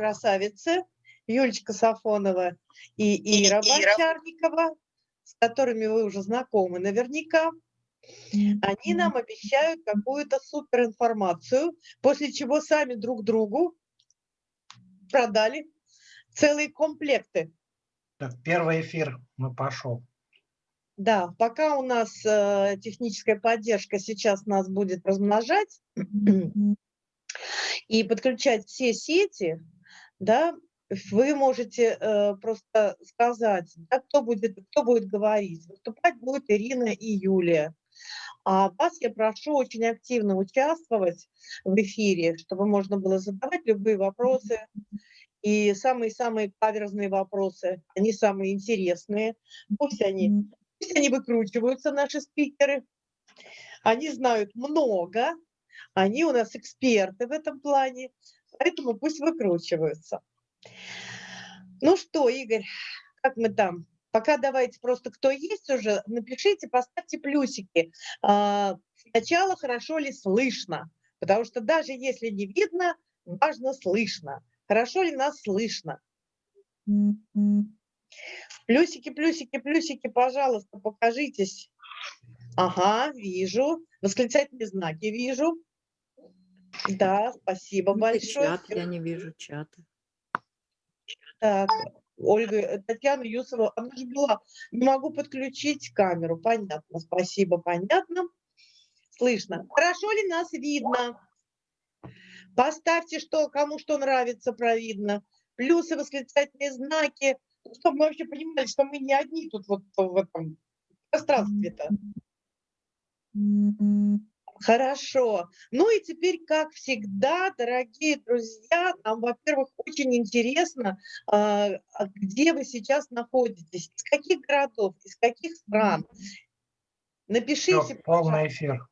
красавицы, Юлечка Сафонова и Ира Бочарникова, с которыми вы уже знакомы наверняка. Они нам обещают какую-то суперинформацию, после чего сами друг другу продали целые комплекты. Так, первый эфир мы пошел. Да, пока у нас э, техническая поддержка сейчас нас будет размножать и подключать все сети, да, вы можете э, просто сказать, да, кто, будет, кто будет говорить. Выступать будет Ирина и Юлия. А вас я прошу очень активно участвовать в эфире, чтобы можно было задавать любые вопросы. И самые-самые каверзные вопросы, они самые интересные. Пусть они Пусть они выкручиваются, наши спикеры. Они знают много, они у нас эксперты в этом плане, поэтому пусть выкручиваются. Ну что, Игорь, как мы там? Пока давайте просто, кто есть уже, напишите, поставьте плюсики. А, сначала хорошо ли слышно, потому что даже если не видно, важно слышно. Хорошо ли нас слышно? Плюсики, плюсики, плюсики, пожалуйста, покажитесь. Ага, вижу. Восклицательные знаки вижу. Да, спасибо большое. Чат, я не вижу чата. Так, Ольга, Татьяна Юсова, она же была, не могу подключить камеру, понятно, спасибо, понятно. Слышно. Хорошо ли нас видно? Поставьте, что, кому что нравится, провидно. Плюсы, восклицательные знаки, чтобы мы вообще понимали, что мы не одни тут вот в этом пространстве-то. Хорошо. Ну и теперь, как всегда, дорогие друзья, нам, во-первых, очень интересно, а, а где вы сейчас находитесь, из каких городов, из каких стран. Напишите, Все, полный эфир.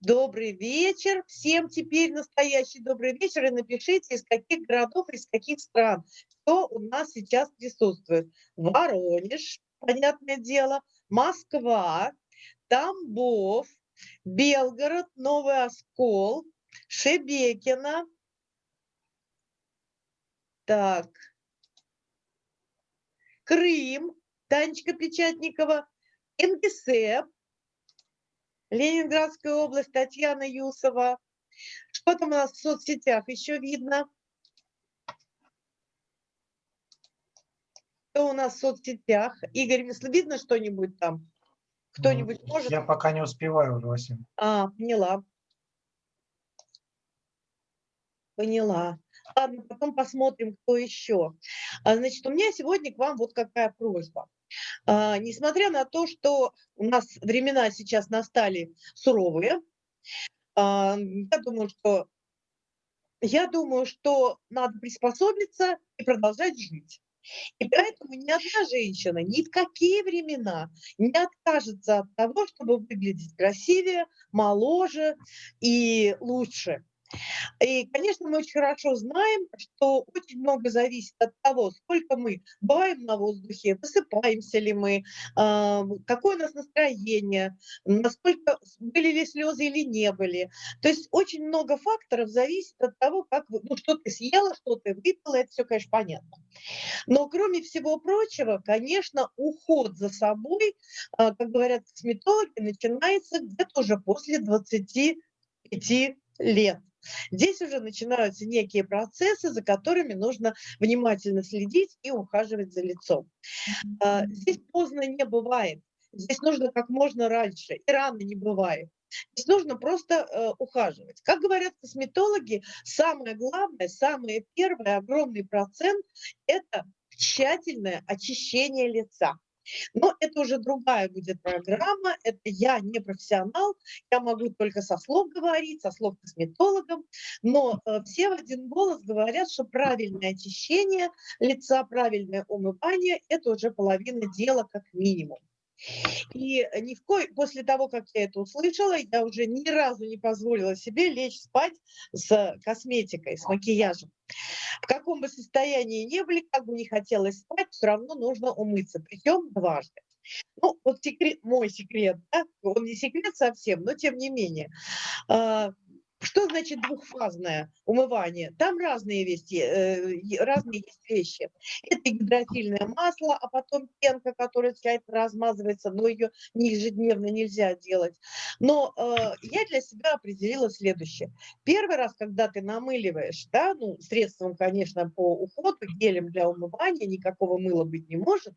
Добрый вечер. Всем теперь настоящий добрый вечер. И напишите, из каких городов, из каких стран, кто у нас сейчас присутствует. Воронеж, понятное дело, Москва, Тамбов, Белгород, Новый Оскол, Шебекина. Так. Крым, Танечка Печатникова, Ингисепп, Ленинградская область, Татьяна Юсова. Что там у нас в соцсетях еще видно? Что у нас в соцсетях? Игорь, видно что-нибудь там? Кто-нибудь ну, может? Я пока не успеваю, Василий. А, поняла. Поняла. Ладно, потом посмотрим, кто еще. А, значит, у меня сегодня к вам вот какая просьба. А, несмотря на то, что у нас времена сейчас настали суровые, а, я думаю, что я думаю, что надо приспособиться и продолжать жить. И поэтому ни одна женщина ни в какие времена не откажется от того, чтобы выглядеть красивее, моложе и лучше. И, конечно, мы очень хорошо знаем, что очень много зависит от того, сколько мы бываем на воздухе, высыпаемся ли мы, а, какое у нас настроение, насколько были ли слезы или не были. То есть очень много факторов зависит от того, как вы, ну, что ты съела, что ты выпила, это все, конечно, понятно. Но кроме всего прочего, конечно, уход за собой, а, как говорят косметологи, начинается где-то уже после 25 лет. Здесь уже начинаются некие процессы, за которыми нужно внимательно следить и ухаживать за лицом. А, здесь поздно не бывает. Здесь нужно как можно раньше, и рано не бывает. Здесь нужно просто э, ухаживать. Как говорят косметологи, самое главное, самое первое, огромный процент – это тщательное очищение лица. Но это уже другая будет программа, это я не профессионал, я могу только со слов говорить, со слов косметологов, но э, все в один голос говорят, что правильное очищение лица, правильное умывание – это уже половина дела как минимум. И ни в ко... после того, как я это услышала, я уже ни разу не позволила себе лечь спать с косметикой, с макияжем. В каком бы состоянии не были, как бы не хотелось спать, все равно нужно умыться, причем дважды. Ну, вот секрет, мой секрет, да? он не секрет совсем, но тем не менее. Что значит двухфазное умывание? Там разные, вести, э, разные есть вещи. Это гидрофильное масло, а потом пенка, которая тщательно размазывается, но ее ежедневно нельзя делать. Но э, я для себя определила следующее. Первый раз, когда ты намыливаешь, да, ну, средством, конечно, по уходу, гелем для умывания, никакого мыла быть не может,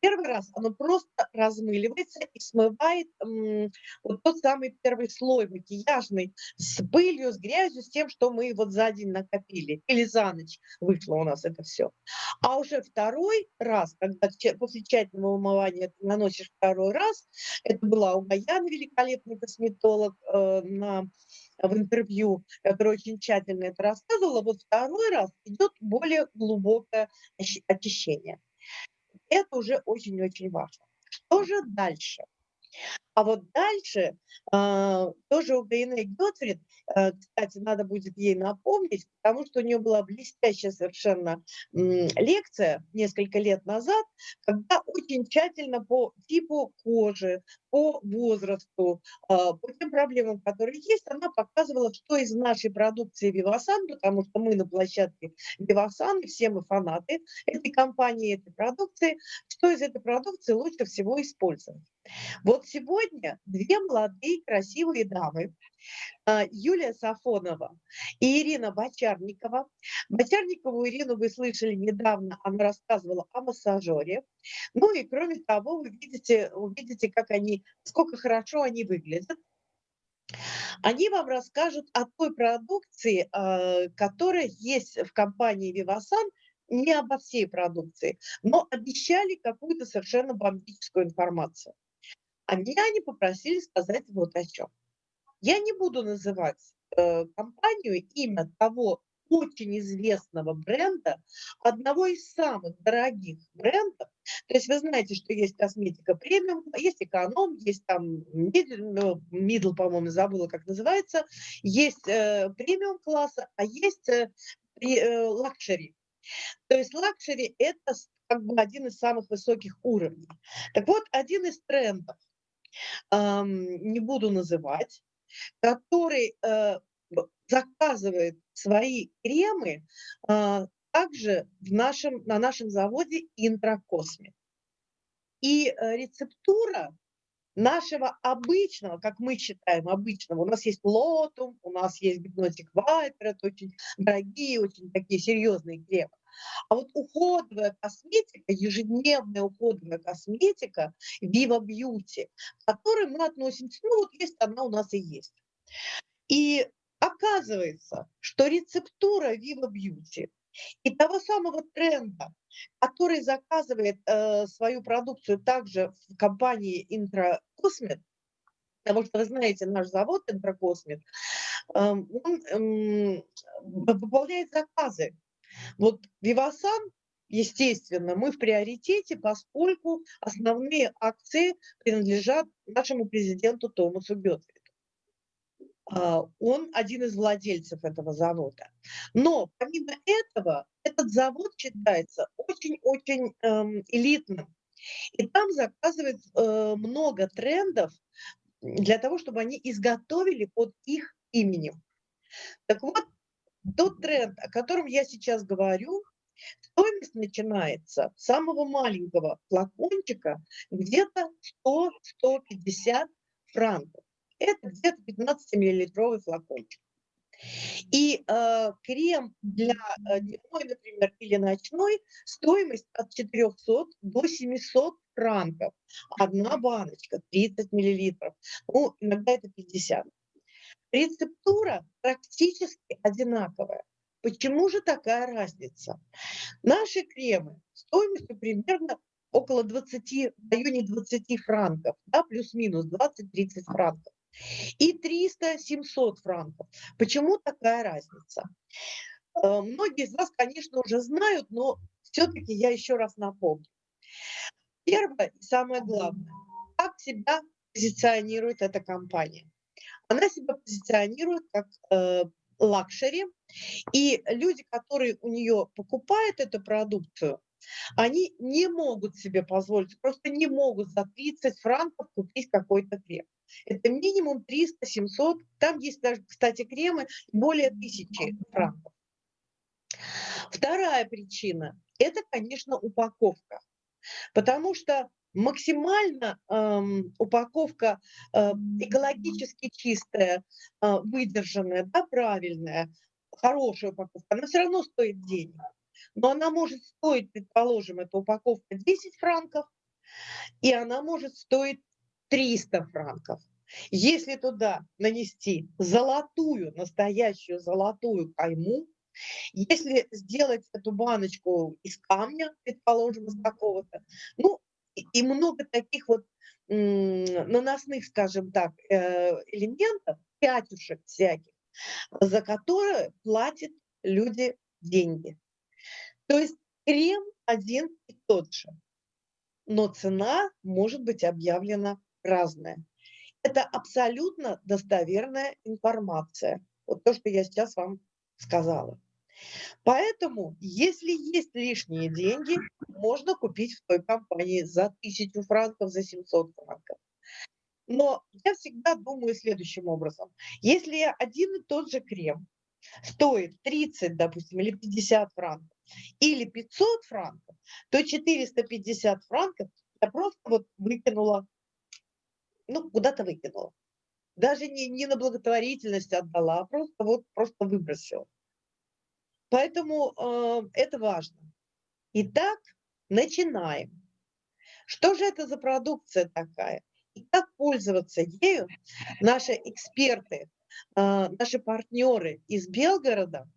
первый раз оно просто размыливается и смывает м, вот тот самый первый слой макияжный с пылью, с грязью, с тем, что мы вот за день накопили. Или за ночь вышло у нас это все. А уже второй раз, когда после тщательного умывания ты наносишь второй раз, это была у Гаяна, великолепный косметолог, э, на, в интервью, который очень тщательно это рассказывала, вот второй раз идет более глубокое очищение. Это уже очень-очень важно. Что же дальше? А вот дальше а, тоже у Гайны Гетфрид, кстати, надо будет ей напомнить, потому что у нее была блестящая совершенно лекция несколько лет назад, когда очень тщательно по типу кожи, по возрасту, а, по тем проблемам, которые есть, она показывала, что из нашей продукции Вивасан, потому что мы на площадке Вивасан, все мы фанаты этой компании, этой продукции, что из этой продукции лучше всего использовать. Вот сегодня две молодые красивые дамы, а, Юлия Сафонова и Ирина Бочарникова. Бочарникову Ирину вы слышали недавно, она рассказывала о массажере. Ну и кроме того, вы видите, увидите, как они, сколько хорошо они выглядят. Они вам расскажут о той продукции, а, которая есть в компании Vivasan, не обо всей продукции, но обещали какую-то совершенно бомбическую информацию. А меня они попросили сказать вот о чем. Я не буду называть э, компанию, имя того очень известного бренда, одного из самых дорогих брендов. То есть вы знаете, что есть косметика премиум, есть эконом, есть там middle, по-моему, забыла, как называется, есть э, премиум класса, а есть э, э, luxury. То есть luxury – это как бы один из самых высоких уровней. Так вот, один из трендов – не буду называть, который э, заказывает свои кремы а, также в нашем, на нашем заводе Интракосме. И э, рецептура нашего обычного, как мы считаем обычного, у нас есть лотум, у нас есть гипнотик вайпер, это очень дорогие, очень такие серьезные кремы. А вот уходовая косметика, ежедневная уходовая косметика Viva Beauty, к которой мы относимся, ну вот есть она у нас и есть. И оказывается, что рецептура Viva Beauty и того самого тренда, который заказывает э, свою продукцию также в компании Intracosmet, потому что вы знаете, наш завод Intracosmet, э, он выполняет заказы вот Вивасан, естественно, мы в приоритете, поскольку основные акции принадлежат нашему президенту Томасу Гетфриду. А, он один из владельцев этого завода. Но помимо этого, этот завод считается очень-очень эм, элитным. И там заказывают э, много трендов для того, чтобы они изготовили под их именем. Так вот, тот тренд, о котором я сейчас говорю, стоимость начинается с самого маленького флакончика, где-то 100-150 франков. Это где-то 15-миллилитровый флакончик. И э, крем для э, дневной, например, или ночной, стоимость от 400 до 700 франков. Одна баночка, 30 миллилитров. Ну, иногда это 50. Рецептура практически одинаковая. Почему же такая разница? Наши кремы стоимостью примерно около 20, в районе 20 франков, да, плюс-минус 20-30 франков. И 300-700 франков. Почему такая разница? Э, многие из вас, конечно, уже знают, но все-таки я еще раз напомню. Первое и самое главное, как себя позиционирует эта компания она себя позиционирует как э, luxury, и люди, которые у нее покупают эту продукцию, они не могут себе позволить, просто не могут за 30 франков купить какой-то крем. Это минимум 300-700, там есть даже, кстати, кремы более 1000 франков. Вторая причина – это, конечно, упаковка. Потому что максимально эм, упаковка э, экологически чистая, э, выдержанная, да, правильная, хорошая упаковка, она все равно стоит денег. Но она может стоить, предположим, эта упаковка 10 франков, и она может стоить 300 франков. Если туда нанести золотую, настоящую золотую кайму, если сделать эту баночку из камня, предположим, из какого-то, ну, и много таких вот наносных, скажем так, э, элементов, пятюшек всяких, за которые платят люди деньги. То есть крем один и тот же, но цена может быть объявлена разная. Это абсолютно достоверная информация. Вот то, что я сейчас вам сказала. Поэтому, если есть лишние деньги, можно купить в той компании за 1000 франков, за 700 франков. Но я всегда думаю следующим образом. Если один и тот же крем стоит 30, допустим, или 50 франков, или 500 франков, то 450 франков я просто вот выкинула, ну, куда-то выкинула. Даже не, не на благотворительность отдала, а просто вот просто выбросила. Поэтому э, это важно. Итак, начинаем. Что же это за продукция такая? И как пользоваться ею наши эксперты, э, наши партнеры из Белгорода,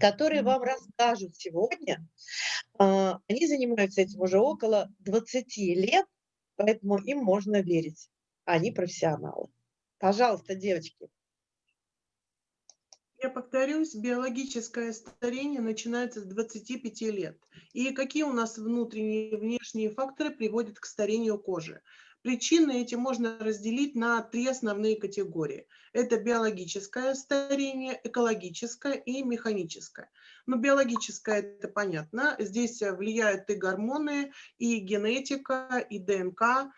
которые вам расскажут сегодня. Э, они занимаются этим уже около 20 лет, поэтому им можно верить. Они профессионалы. Пожалуйста, девочки. Я повторюсь, биологическое старение начинается с 25 лет. И какие у нас внутренние и внешние факторы приводят к старению кожи? Причины эти можно разделить на три основные категории. Это биологическое старение, экологическое и механическое. Но биологическое это понятно. Здесь влияют и гормоны, и генетика, и ДНК,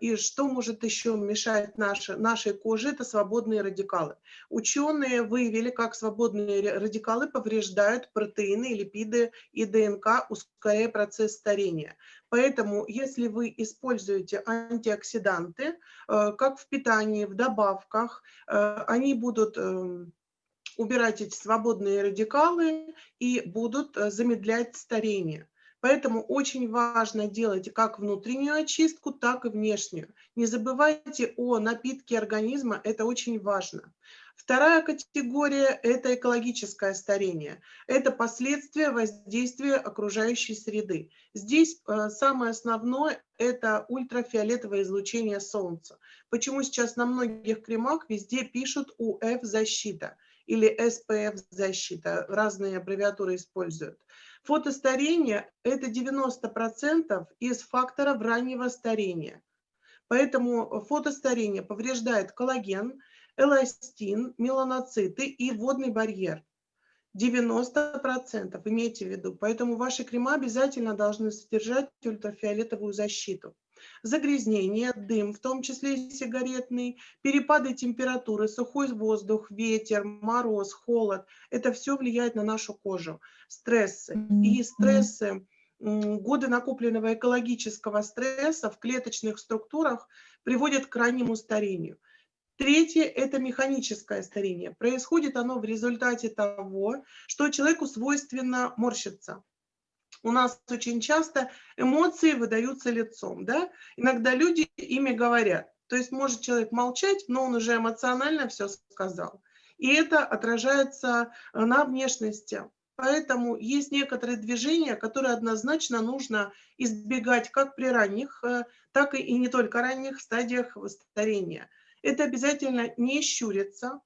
и что может еще мешать нашей, нашей коже, это свободные радикалы. Ученые выявили, как свободные радикалы повреждают протеины, липиды и ДНК, ускоряя процесс старения. Поэтому, если вы используете антиоксиданты, э, как в питании, в добавках, э, они будут эм, убирать эти свободные радикалы и будут замедлять старение. Поэтому очень важно делать как внутреннюю очистку, так и внешнюю. Не забывайте о напитке организма, это очень важно. Вторая категория – это экологическое старение. Это последствия воздействия окружающей среды. Здесь э, самое основное – это ультрафиолетовое излучение Солнца. Почему сейчас на многих кремах везде пишут УФ-защита или СПФ-защита, разные аббревиатуры используют. Фотостарение – это 90% из факторов раннего старения. Поэтому фотостарение повреждает коллаген, эластин, меланоциты и водный барьер. 90% имейте в виду. Поэтому ваши крема обязательно должны содержать ультрафиолетовую защиту загрязнение, дым, в том числе и сигаретный, перепады температуры, сухой воздух, ветер, мороз, холод. Это все влияет на нашу кожу. Стрессы. И стрессы, годы накопленного экологического стресса в клеточных структурах приводят к раннему старению. Третье – это механическое старение. Происходит оно в результате того, что человеку свойственно морщиться у нас очень часто эмоции выдаются лицом, да? Иногда люди ими говорят. То есть может человек молчать, но он уже эмоционально все сказал. И это отражается э, на внешности. Поэтому есть некоторые движения, которые однозначно нужно избегать как при ранних, э, так и не только ранних стадиях старения. Это обязательно не щуриться,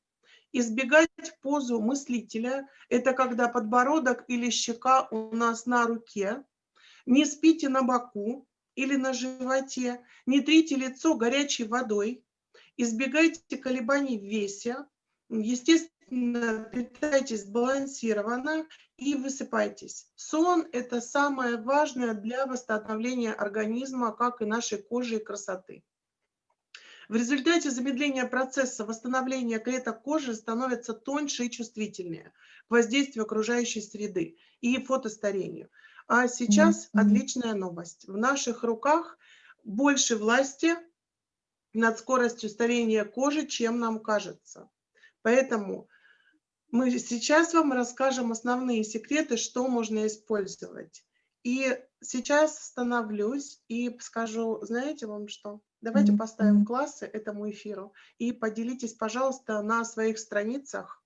Избегать позу мыслителя – это когда подбородок или щека у нас на руке. Не спите на боку или на животе. Не трите лицо горячей водой. Избегайте колебаний в весе. Естественно, питайтесь сбалансированно и высыпайтесь. Сон – это самое важное для восстановления организма, как и нашей кожи и красоты. В результате замедления процесса восстановления клеток кожи становятся тоньше и чувствительнее к воздействию окружающей среды и фотостарению. А сейчас Мгм. отличная новость. В наших руках больше власти над скоростью старения кожи, чем нам кажется. Поэтому мы сейчас вам расскажем основные секреты, что можно использовать. И сейчас остановлюсь и скажу, знаете вам что? Давайте поставим классы этому эфиру и поделитесь, пожалуйста, на своих страницах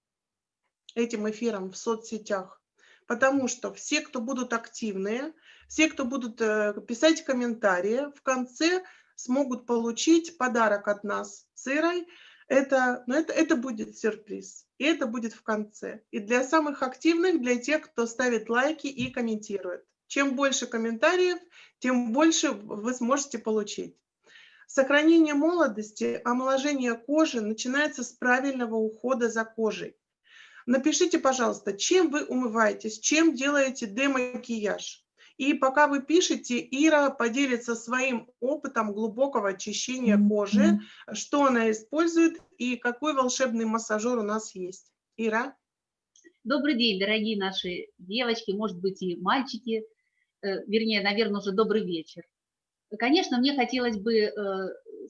этим эфиром в соцсетях. Потому что все, кто будут активные, все, кто будут э, писать комментарии, в конце смогут получить подарок от нас с Ирой. Это, но это, это будет сюрприз. И это будет в конце. И для самых активных, для тех, кто ставит лайки и комментирует. Чем больше комментариев, тем больше вы сможете получить. Сохранение молодости, омоложение кожи начинается с правильного ухода за кожей. Напишите, пожалуйста, чем вы умываетесь, чем делаете демакияж. И пока вы пишете, Ира поделится своим опытом глубокого очищения кожи, что она использует и какой волшебный массажер у нас есть. Ира? Добрый день, дорогие наши девочки, может быть, и мальчики, э, вернее, наверное, уже добрый вечер. Конечно, мне хотелось бы э,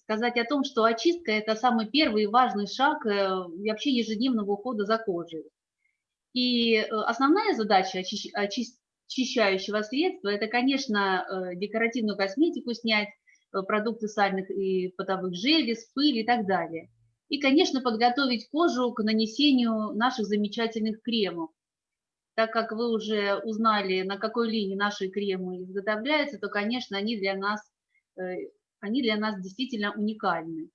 сказать о том, что очистка – это самый первый и важный шаг э, вообще ежедневного ухода за кожей. И э, основная задача очищ- очи- очищающего средства – это, конечно, декоративную косметику снять, продукты сальных и потовых желез, пыль и так далее. И, конечно, подготовить кожу к нанесению наших замечательных кремов. Так как вы уже узнали, на какой линии наши кремы изготовляются, то, конечно, они для нас, они для нас действительно уникальны.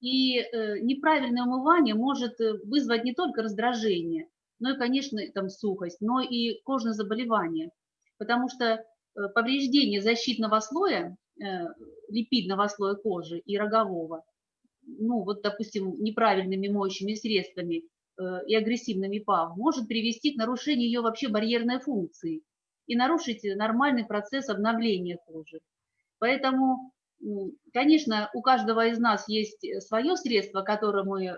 И э, неправильное умывание может э, вызвать не только раздражение, но и, конечно, там сухость, но и кожные заболевания. Потому что э, повреждение защитного слоя, э, липидного слоя кожи и рогового, ну вот, допустим, неправильными моющими средствами э, и агрессивными ПАВ, может привести к нарушению ее вообще барьерной функции и нарушить нормальный процесс обновления кожи. Поэтому, конечно, у каждого из нас есть свое средство, которым мы э,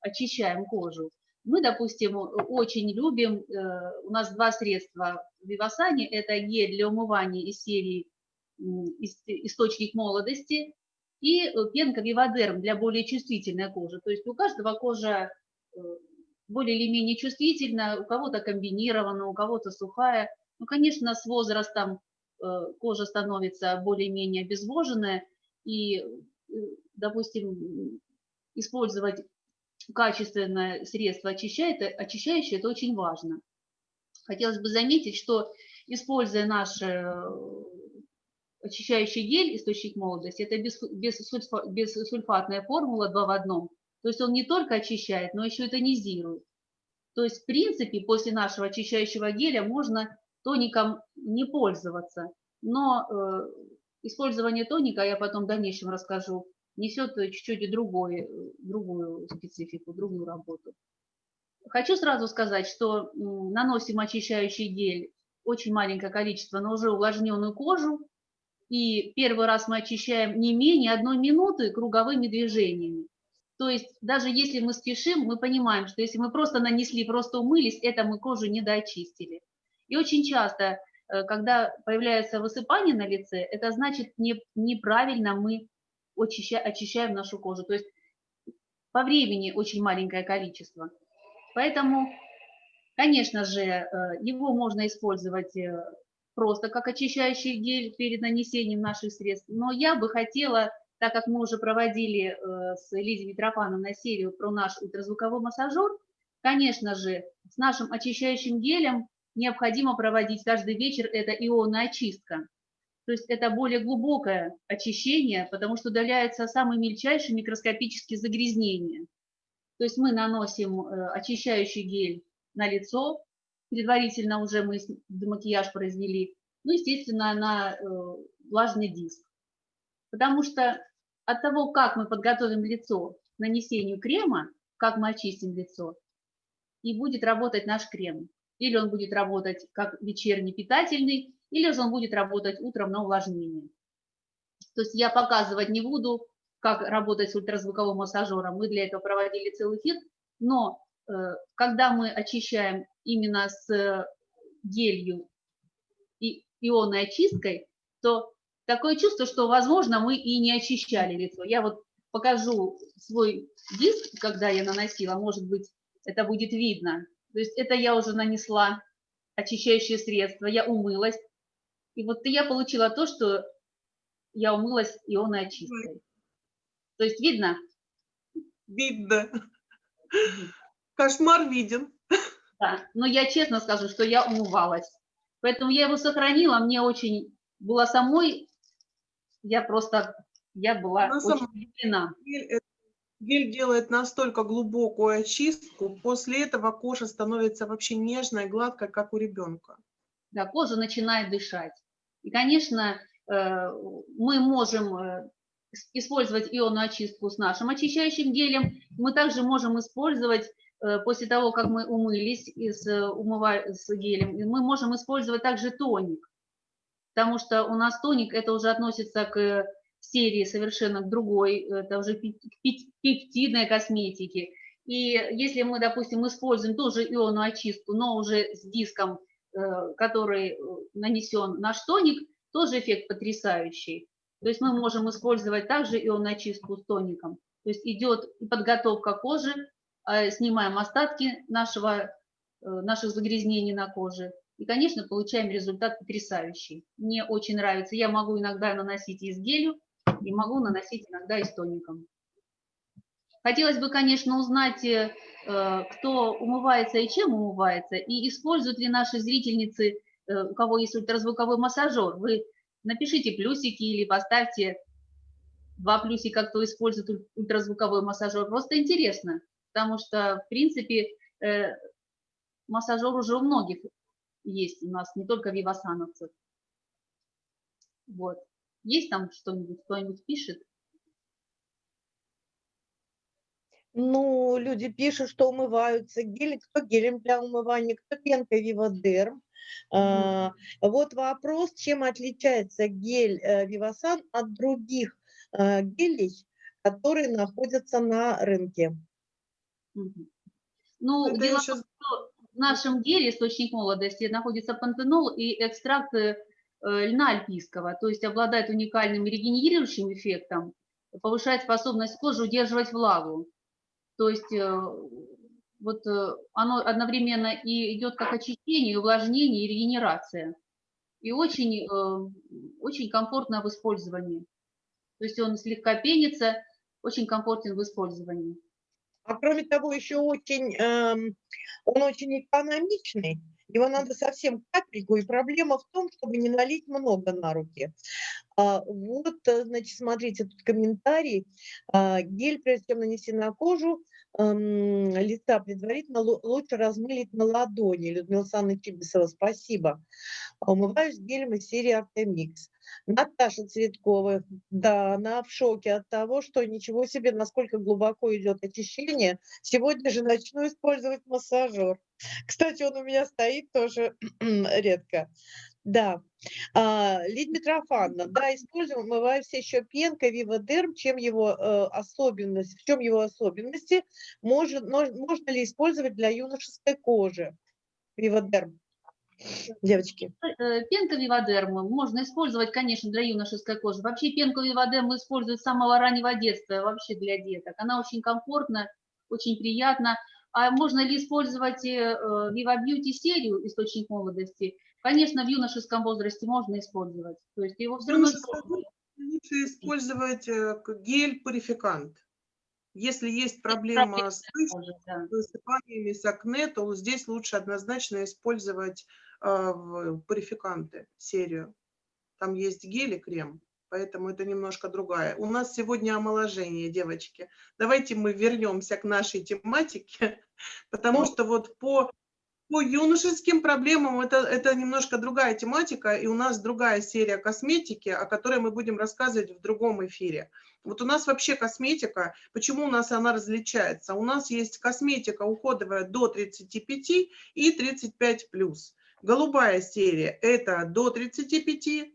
очищаем кожу. Мы, допустим, очень любим, э, у нас два средства в Вивасане, это гель для умывания из серии м, «Ис- «Источник молодости», и э, пенка Вивадерм для более чувствительной кожи. То есть у каждого кожа э, более или менее чувствительна, у кого-то комбинирована, у кого-то сухая. Ну, конечно, с возрастом э, кожа становится более-менее обезвоженная, и, э, допустим, использовать качественное средство очищающее, это очень важно. Хотелось бы заметить, что используя наш э, очищающий гель «Источник молодости», это бес- бессульфа- бессульфатная формула 2 в одном. То есть он не только очищает, но еще и тонизирует. То есть, в принципе, после нашего очищающего геля можно тоником не пользоваться. Но э, использование тоника, я потом в дальнейшем расскажу, несет чуть-чуть другой, э, другую специфику, другую работу. Хочу сразу сказать, что наносим очищающий гель очень маленькое количество на уже увлажненную кожу. И первый раз мы очищаем не менее одной минуты круговыми движениями. То есть даже если мы спешим, мы понимаем, что если мы просто нанесли, просто умылись, это мы кожу не доочистили. И очень часто, э, когда появляется высыпание на лице, это значит не, неправильно мы очища- очищаем нашу кожу. То есть по времени очень маленькое количество. Поэтому, конечно же, э, его можно использовать э, просто как очищающий гель перед нанесением наших средств. Но я бы хотела, так как мы уже проводили с Лизой Митрофановной серию про наш ультразвуковой массажер, конечно же, с нашим очищающим гелем необходимо проводить каждый вечер это ионная очистка. То есть это более глубокое очищение, потому что удаляются самые мельчайшие микроскопические загрязнения. То есть мы наносим э, очищающий гель на лицо, предварительно уже мы макияж произвели, ну, естественно, на э, влажный диск. Потому что от того, как мы подготовим лицо к нанесению крема, как мы очистим лицо, и будет работать наш крем. Или он будет работать как вечерний питательный, или же он будет работать утром на увлажнение. То есть я показывать не буду, как работать с ультразвуковым массажером. Мы для этого проводили целый эфир. Но э, когда мы очищаем именно с гелью и ионной очисткой, то такое чувство, что, возможно, мы и не очищали лицо. Я вот покажу свой диск, когда я наносила, может быть, это будет видно. То есть это я уже нанесла очищающее средство, я умылась. И вот я получила то, что я умылась ионной очисткой. То есть видно? Видно. Кошмар виден. Да, но я честно скажу, что я умывалась. Поэтому я его сохранила, мне очень было самой, я просто, я была На очень удивлена. Гель, гель делает настолько глубокую очистку, после этого кожа становится вообще нежной, гладкой, как у ребенка. Да, кожа начинает дышать. И, конечно, э, мы можем э, использовать ионную очистку с нашим очищающим гелем. Мы также можем использовать Э, после того, как мы умылись с, умыва... с гелем, мы можем использовать также тоник, потому что у нас тоник, это уже относится к серии совершенно другой, это уже пептидной косметики. И если мы, допустим, используем тоже ионную очистку, но уже с диском, э, который э, нанесен наш тоник, тоже эффект потрясающий. То есть мы можем использовать также ионную очистку с тоником. То есть идет подготовка кожи, а, снимаем остатки нашего, э, наших загрязнений на коже. И, конечно, получаем результат потрясающий. Мне очень нравится. Я могу иногда наносить и с гелью, и могу наносить иногда и тоником. Хотелось бы, конечно, узнать, э, кто умывается и чем умывается, и используют ли наши зрительницы, э, у кого есть ультразвуковой массажер. Вы напишите плюсики или поставьте два плюсика, кто использует ультразвуковой массажер. Просто интересно потому что, в принципе, э, массажер уже у многих есть у нас, не только вивасановцев. Вот. Есть там что-нибудь, кто-нибудь пишет? Ну, люди пишут, что умываются гелем, кто гелем для умывания, кто пенкой Виводерм. Mm -hmm. а, вот вопрос, чем отличается гель э, Вивасан от других а, гелей, которые находятся на рынке. Ну, Это дело еще... в том, что в нашем деле источник молодости находится пантенол и экстракт э, льна альпийского, то есть обладает уникальным регенерирующим эффектом, повышает способность кожи удерживать влагу. То есть э, вот э, оно одновременно и идет как очищение, увлажнение и регенерация. И очень, очень комфортно в использовании. То есть он слегка пенится, очень комфортен в использовании. А кроме того, еще очень, эм, он очень экономичный. Его надо совсем капельку, и проблема в том, чтобы не налить много на руки. А, вот, э, значит, смотрите, тут комментарий. А, гель, прежде чем нанести на кожу, лица предварительно лучше размылить на ладони. Людмила Александровна Чибисова, спасибо. Умываюсь гелем из серии Артемикс. Наташа Цветкова, да, она в шоке от того, что ничего себе, насколько глубоко идет очищение. Сегодня же начну использовать массажер. Кстати, он у меня стоит тоже редко. Да. А, Лидия Митрофановна, да, используем, умываемся еще пенкой Виводерм, чем его э, особенность, в чем его особенности, может, можно ли использовать для юношеской кожи Виводерм? девочки? Э, пенка виводермы можно использовать, конечно, для юношеской кожи. Вообще пенку виводермы используют с самого раннего детства, вообще для деток. Она очень комфортна, очень приятна. А можно ли использовать Viva Beauty серию «Источник молодости»? Конечно, в юношеском возрасте можно использовать. То есть его все равно... Лучше использовать э, гель-пурификант. Если есть проблема с высыпаниями, с акне, то здесь лучше однозначно использовать а, в парификанты серию. Там есть гель и крем, поэтому это немножко другая. У нас сегодня омоложение, девочки. Давайте мы вернемся к нашей тематике, потому что вот по по юношеским проблемам это, это немножко другая тематика, и у нас другая серия косметики, о которой мы будем рассказывать в другом эфире. Вот у нас вообще косметика, почему у нас она различается? У нас есть косметика уходовая до 35 и 35+. Голубая серия – это до 35,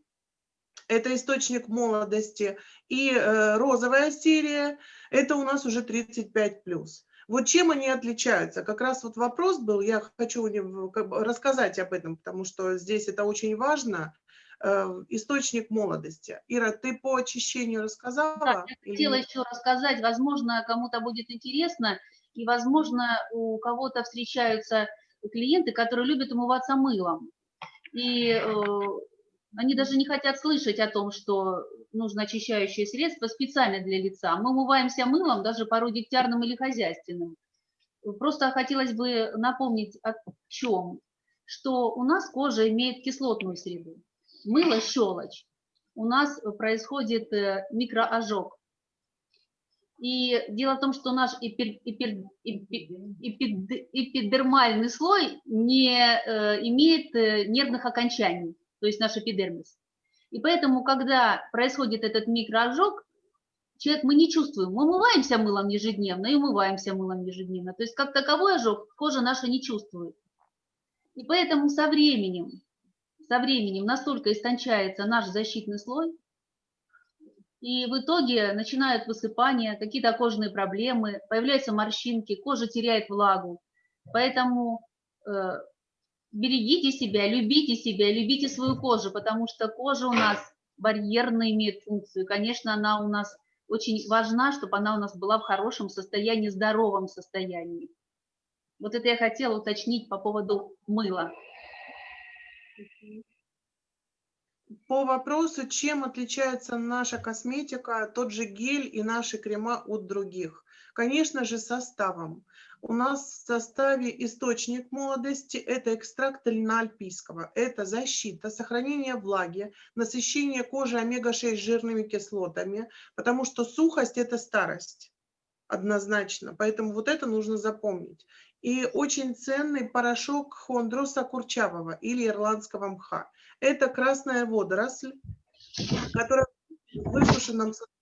это источник молодости, и э, розовая серия, это у нас уже 35 плюс. Вот чем они отличаются? Как раз вот вопрос был, я хочу рассказать об этом, потому что здесь это очень важно. Э, источник молодости. Ира, ты по очищению рассказала? Да, я хотела или... еще рассказать, возможно, кому-то будет интересно, и, возможно, у кого-то встречаются клиенты, которые любят умываться мылом. И э, они даже не хотят слышать о том, что нужно очищающее средство специально для лица. Мы умываемся мылом, даже порой дегтярным или хозяйственным. Просто хотелось бы напомнить о чем, что у нас кожа имеет кислотную среду. Мыло – щелочь. У нас происходит э, микроожог. И дело в том, что наш эпир, эпир, эпир, эпидермальный слой не э, имеет э, нервных окончаний, то есть наш эпидермис. И поэтому, когда происходит этот микроожог, человек мы не чувствуем. Мы умываемся мылом ежедневно и умываемся мылом ежедневно. То есть как таковой ожог кожа наша не чувствует. И поэтому со временем, со временем настолько истончается наш защитный слой, и в итоге начинают высыпания, какие-то кожные проблемы, появляются морщинки, кожа теряет влагу. Поэтому э, берегите себя, любите себя, любите свою кожу, потому что кожа у нас барьерно имеет функцию. Конечно, она у нас очень важна, чтобы она у нас была в хорошем состоянии, здоровом состоянии. Вот это я хотела уточнить по поводу мыла по вопросу, чем отличается наша косметика, тот же гель и наши крема от других. Конечно же, составом. У нас в составе источник молодости – это экстракт альпийского. Это защита, сохранение влаги, насыщение кожи омега-6 жирными кислотами, потому что сухость – это старость однозначно. Поэтому вот это нужно запомнить. И очень ценный порошок хондроса курчавого или ирландского мха. Это красная водоросль, которая в высушенном состоянии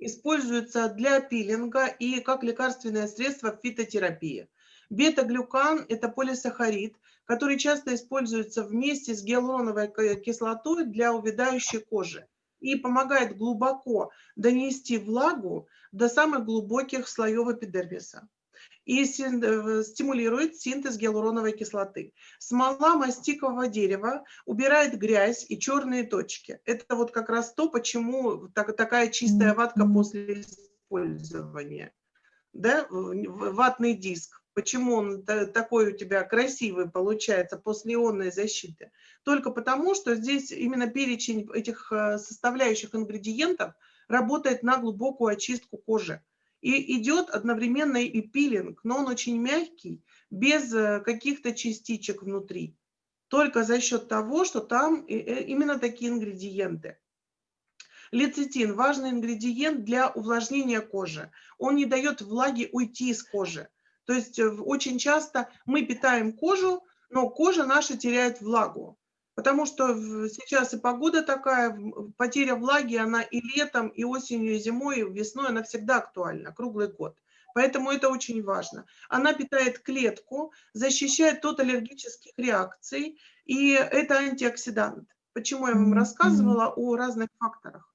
используется для пилинга и как лекарственное средство в фитотерапии. Бета-глюкан – это полисахарид, который часто используется вместе с гиалуроновой кислотой для увядающей кожи и помогает глубоко донести влагу до самых глубоких слоев эпидермиса и э, стимулирует синтез гиалуроновой кислоты. Смола мастикового дерева убирает грязь и черные точки. Это вот как раз то, почему так, такая чистая ватка после использования. Да? Ватный диск. Почему он такой у тебя красивый получается после ионной защиты? Только потому, что здесь именно перечень этих э, составляющих ингредиентов работает на глубокую очистку кожи. И идет одновременно и пилинг, но он очень мягкий, без э, каких-то частичек внутри. Только за счет того, что там э, именно такие ингредиенты. Лецитин – важный ингредиент для увлажнения кожи. Он не дает влаге уйти из кожи. То есть э, очень часто мы питаем кожу, но кожа наша теряет влагу. Потому что сейчас и погода такая, потеря влаги, она и летом, и осенью, и зимой, и весной, она всегда актуальна, круглый год. Поэтому это очень важно. Она питает клетку, защищает от аллергических реакций, и это антиоксидант. Почему я вам рассказывала о разных факторах?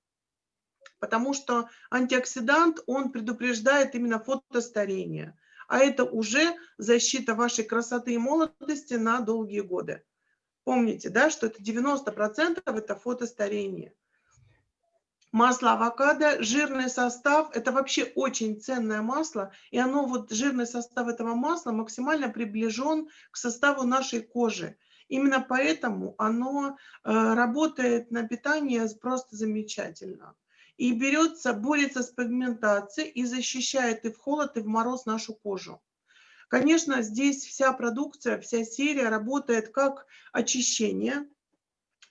Потому что антиоксидант, он предупреждает именно фотостарение. А это уже защита вашей красоты и молодости на долгие годы. Помните, да, что это 90% это фотостарение. Масло авокадо, жирный состав, это вообще очень ценное масло, и оно, вот жирный состав этого масла максимально приближен к составу нашей кожи. Именно поэтому оно э, работает на питание просто замечательно. И берется, борется с пигментацией и защищает и в холод, и в мороз нашу кожу. Конечно, здесь вся продукция, вся серия работает как очищение,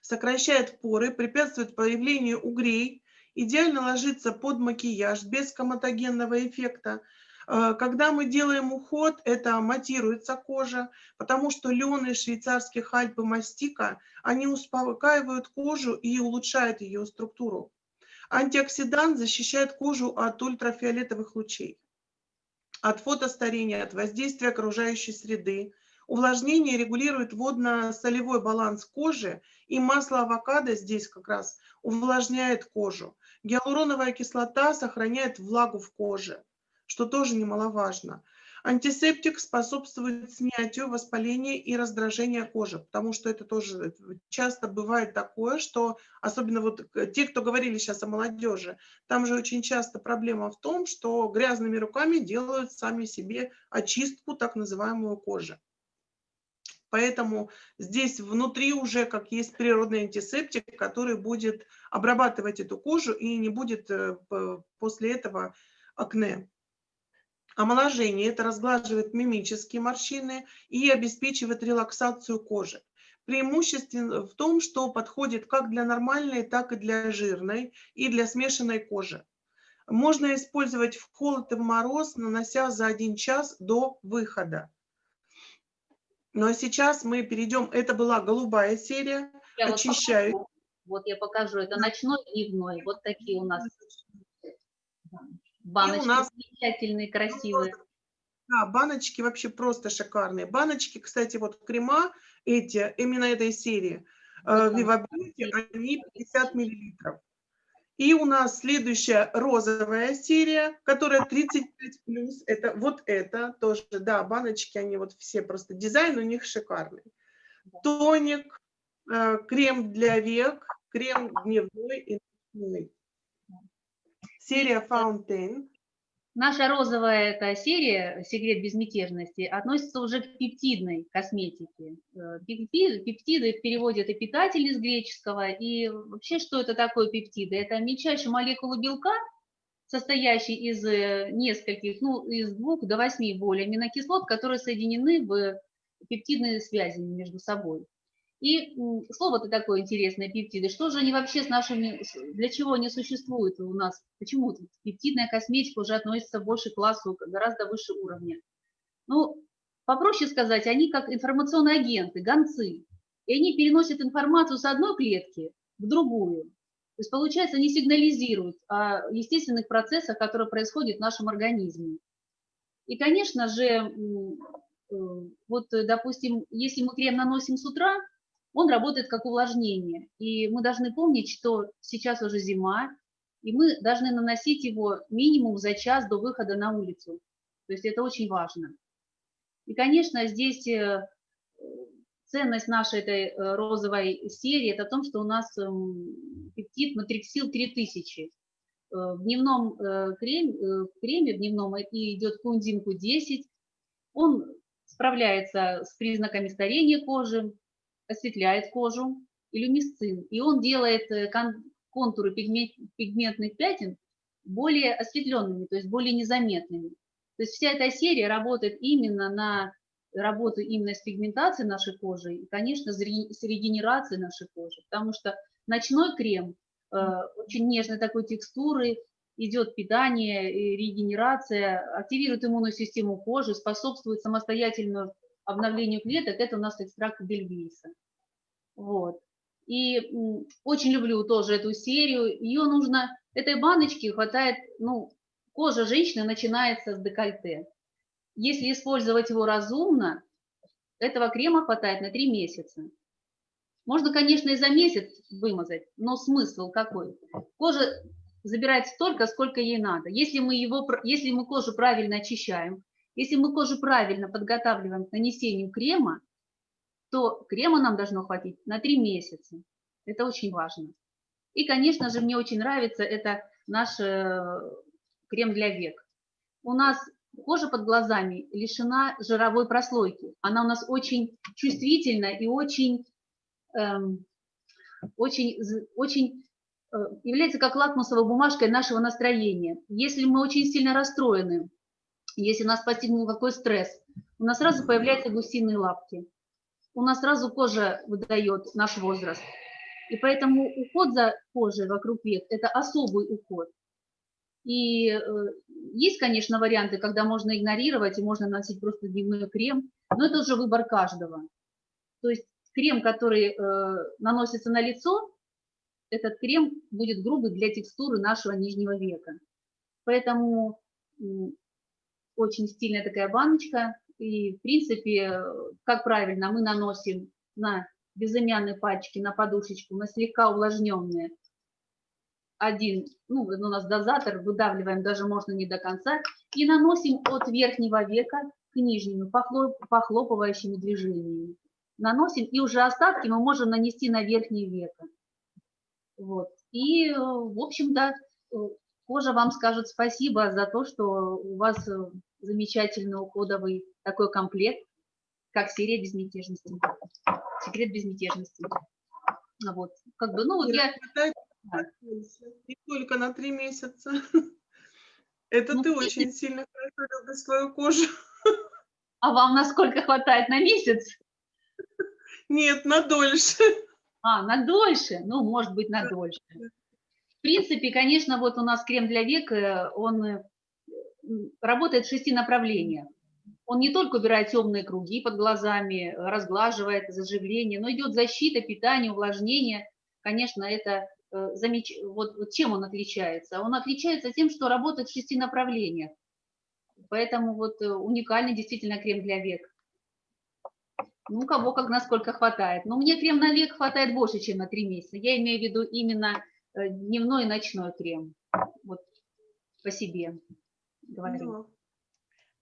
сокращает поры, препятствует появлению угрей, идеально ложится под макияж без коматогенного эффекта. Э, когда мы делаем уход, это матируется кожа, потому что лен швейцарских Альп мастика, они успокаивают кожу и улучшают ее структуру. Антиоксидант защищает кожу от ультрафиолетовых лучей от фотостарения, от воздействия окружающей среды, Увлажнение регулирует водно-солевой баланс кожи, и масло авокадо здесь как раз увлажняет кожу. Гиалуроновая кислота сохраняет влагу в коже, что тоже немаловажно. Антисептик способствует снятию воспаления и раздражения кожи, потому что это тоже часто бывает такое, что, особенно вот те, кто говорили сейчас о молодежи, там же очень часто проблема в том, что грязными руками делают сами себе очистку так называемую кожи. Поэтому здесь внутри уже как есть природный антисептик, который будет обрабатывать эту кожу и не будет э, после этого акне. Омоложение – это разглаживает мимические морщины и обеспечивает релаксацию кожи. Преимущество в том, что подходит как для нормальной, так и для жирной и для смешанной кожи. Можно использовать в холод и в мороз, нанося за один час до выхода. Ну а сейчас мы перейдем, это была голубая серия, я очищаю. Вот, вот я покажу, это ночной и дневной, вот такие у нас Баночки у нас замечательные, красивые. Да, баночки вообще просто шикарные. Баночки, кстати, вот крема эти, именно этой серии, Viva Beauty, они 50 миллилитров. И у нас следующая розовая серия, которая 35 плюс. Это вот это тоже, да, баночки, они вот все просто, дизайн у них шикарный. Тоник, э, крем для век, крем дневной и ночной серия Fountain. Наша розовая эта серия «Секрет безмятежности» относится уже к пептидной косметике. Э, пептиды в переводе это питатель из греческого. И вообще, что это такое пептиды? Это мельчайшая молекула белка, состоящий из э, нескольких, ну, из двух до восьми более аминокислот, которые соединены в пептидные связи между собой. И слово-то такое интересное, пептиды. Что же они вообще с нашими, для чего они существуют у нас? Почему пептидная косметика уже относится больше к классу, гораздо выше уровня? Ну, попроще сказать, они как информационные агенты, гонцы. И они переносят информацию с одной клетки в другую. То есть, получается, они сигнализируют о естественных процессах, которые происходят в нашем организме. И, конечно же, э, вот, допустим, если мы крем наносим с утра, он работает как увлажнение. И мы должны помнить, что сейчас уже зима, и мы должны наносить его минимум за час до выхода на улицу. То есть это очень важно. И, конечно, здесь э, ценность нашей этой э, розовой серии – это в том, что у нас эм, пептид матриксил 3000. Э, в дневном креме, в креме в дневном идет кунзинку 10. Он справляется с признаками старения кожи, осветляет кожу, и люмисцин, и он делает э, контуры пигментных пятен более осветленными, то есть более незаметными. То есть вся эта серия работает именно на работу именно с пигментацией нашей кожи и, конечно, с регенерацией нашей кожи, потому что ночной крем э, очень нежной такой текстуры, идет питание, регенерация, активирует иммунную систему кожи, способствует самостоятельному обновлению клеток, это у нас экстракт бельгийса. Вот. И очень люблю тоже эту серию. Ее нужно, этой баночки хватает, ну, кожа женщины начинается с декольте. Если использовать его разумно, этого крема хватает на 3 месяца. Можно, конечно, и за месяц вымазать, но смысл какой? Кожа забирает столько, сколько ей надо. Если мы, его, если мы кожу правильно очищаем, если мы кожу правильно подготавливаем к нанесению крема, то крема нам должно хватить на 3 месяца. Это очень важно. И, конечно же, мне очень нравится это наш э, крем для век. У нас кожа под глазами лишена жировой прослойки. Она у нас очень чувствительна и очень, эм, очень, очень э, является как лакмусовой бумажкой нашего настроения. Если мы очень сильно расстроены, если нас постигнул какой стресс, у нас сразу появляются гусиные лапки. У нас сразу кожа выдает наш возраст. И поэтому уход за кожей вокруг век – это особый уход. И э, есть, конечно, варианты, когда можно игнорировать и можно носить просто дневной крем, но это уже выбор каждого. То есть крем, который э, наносится на лицо, этот крем будет грубый для текстуры нашего нижнего века. Поэтому очень стильная такая баночка, И, в принципе, как правильно, мы наносим на безымянные пальчики, на подушечку, на слегка увлажненные один, ну, у нас дозатор, выдавливаем даже можно не до конца, и наносим от верхнего века к нижнему похлоп, похлопывающими движениями. Наносим, и уже остатки мы можем нанести на верхнее веко. Вот. И, в общем-то, кожа вам скажет спасибо за то, что у вас э, замечательный уходовый такой комплект, как серия безмятежности. Секрет безмятежности. Вот. Как бы, ну, вот я... Не только на три месяца. Это ну, ты очень сильно хорошо любишь свою кожу. А вам насколько хватает на месяц? Нет, на дольше. А, на дольше? Ну, может быть, на дольше. Принципе, конечно, вот у нас крем для век, э, он э, работает в шести направлениях. Он не только убирает темные круги под глазами, разглаживает заживление, но идет защита, питание, увлажнение. Конечно, это Э, замеч... вот, вот чем он отличается? Он отличается тем, что работает в шести направлениях. Поэтому вот уникальный действительно крем для век. Ну, кого как насколько хватает. Но мне крем на век хватает больше, чем на три месяца. Я имею в виду именно дневной и ночной крем. Вот по себе говорю.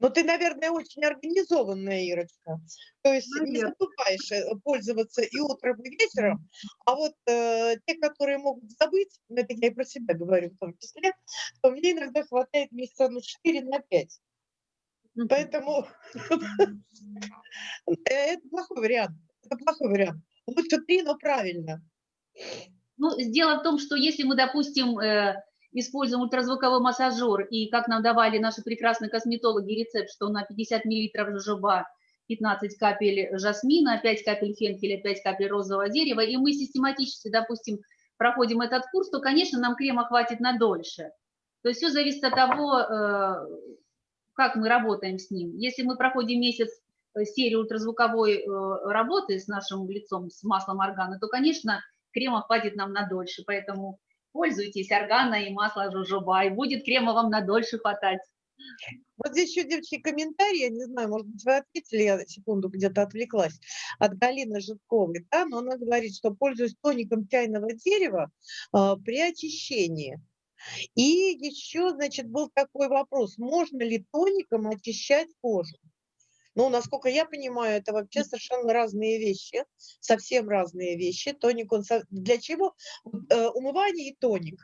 Но ты, наверное, очень организованная, Ирочка. То есть наверное. не забываешь э, пользоваться и утром, и вечером. А вот э, те, которые могут забыть, ну, это я и про себя говорю в том числе, то мне иногда хватает месяца на 4, на 5. Поэтому э, это плохой вариант. Это плохой вариант. Лучше три, но правильно. Ну, дело в том, что если мы, допустим, э, используем ультразвуковой массажер, и как нам давали наши прекрасные косметологи рецепт, что на 50 мл жожоба 15 капель жасмина, 5 капель фенхеля, 5 капель розового дерева, и мы систематически, допустим, проходим этот курс, то, конечно, нам крема хватит на дольше. То есть все зависит от того, э, как мы работаем с ним. Если мы проходим месяц э, серию ультразвуковой работы с нашим лицом, с маслом органа, то, конечно, крема хватит нам на дольше. Поэтому пользуйтесь органа и масло жожоба, и будет крема вам на дольше хватать. Вот здесь еще, девочки, комментарий, я не знаю, может быть, вы ответили, я секунду где-то отвлеклась, от Галины Житковой, да, но она говорит, что пользуюсь тоником чайного дерева э, при очищении. И еще, значит, был такой вопрос, можно ли тоником очищать кожу? Ну, насколько я понимаю, это вообще совершенно разные вещи, совсем разные вещи. Тоник, он для чего? Э, умывание и тоник.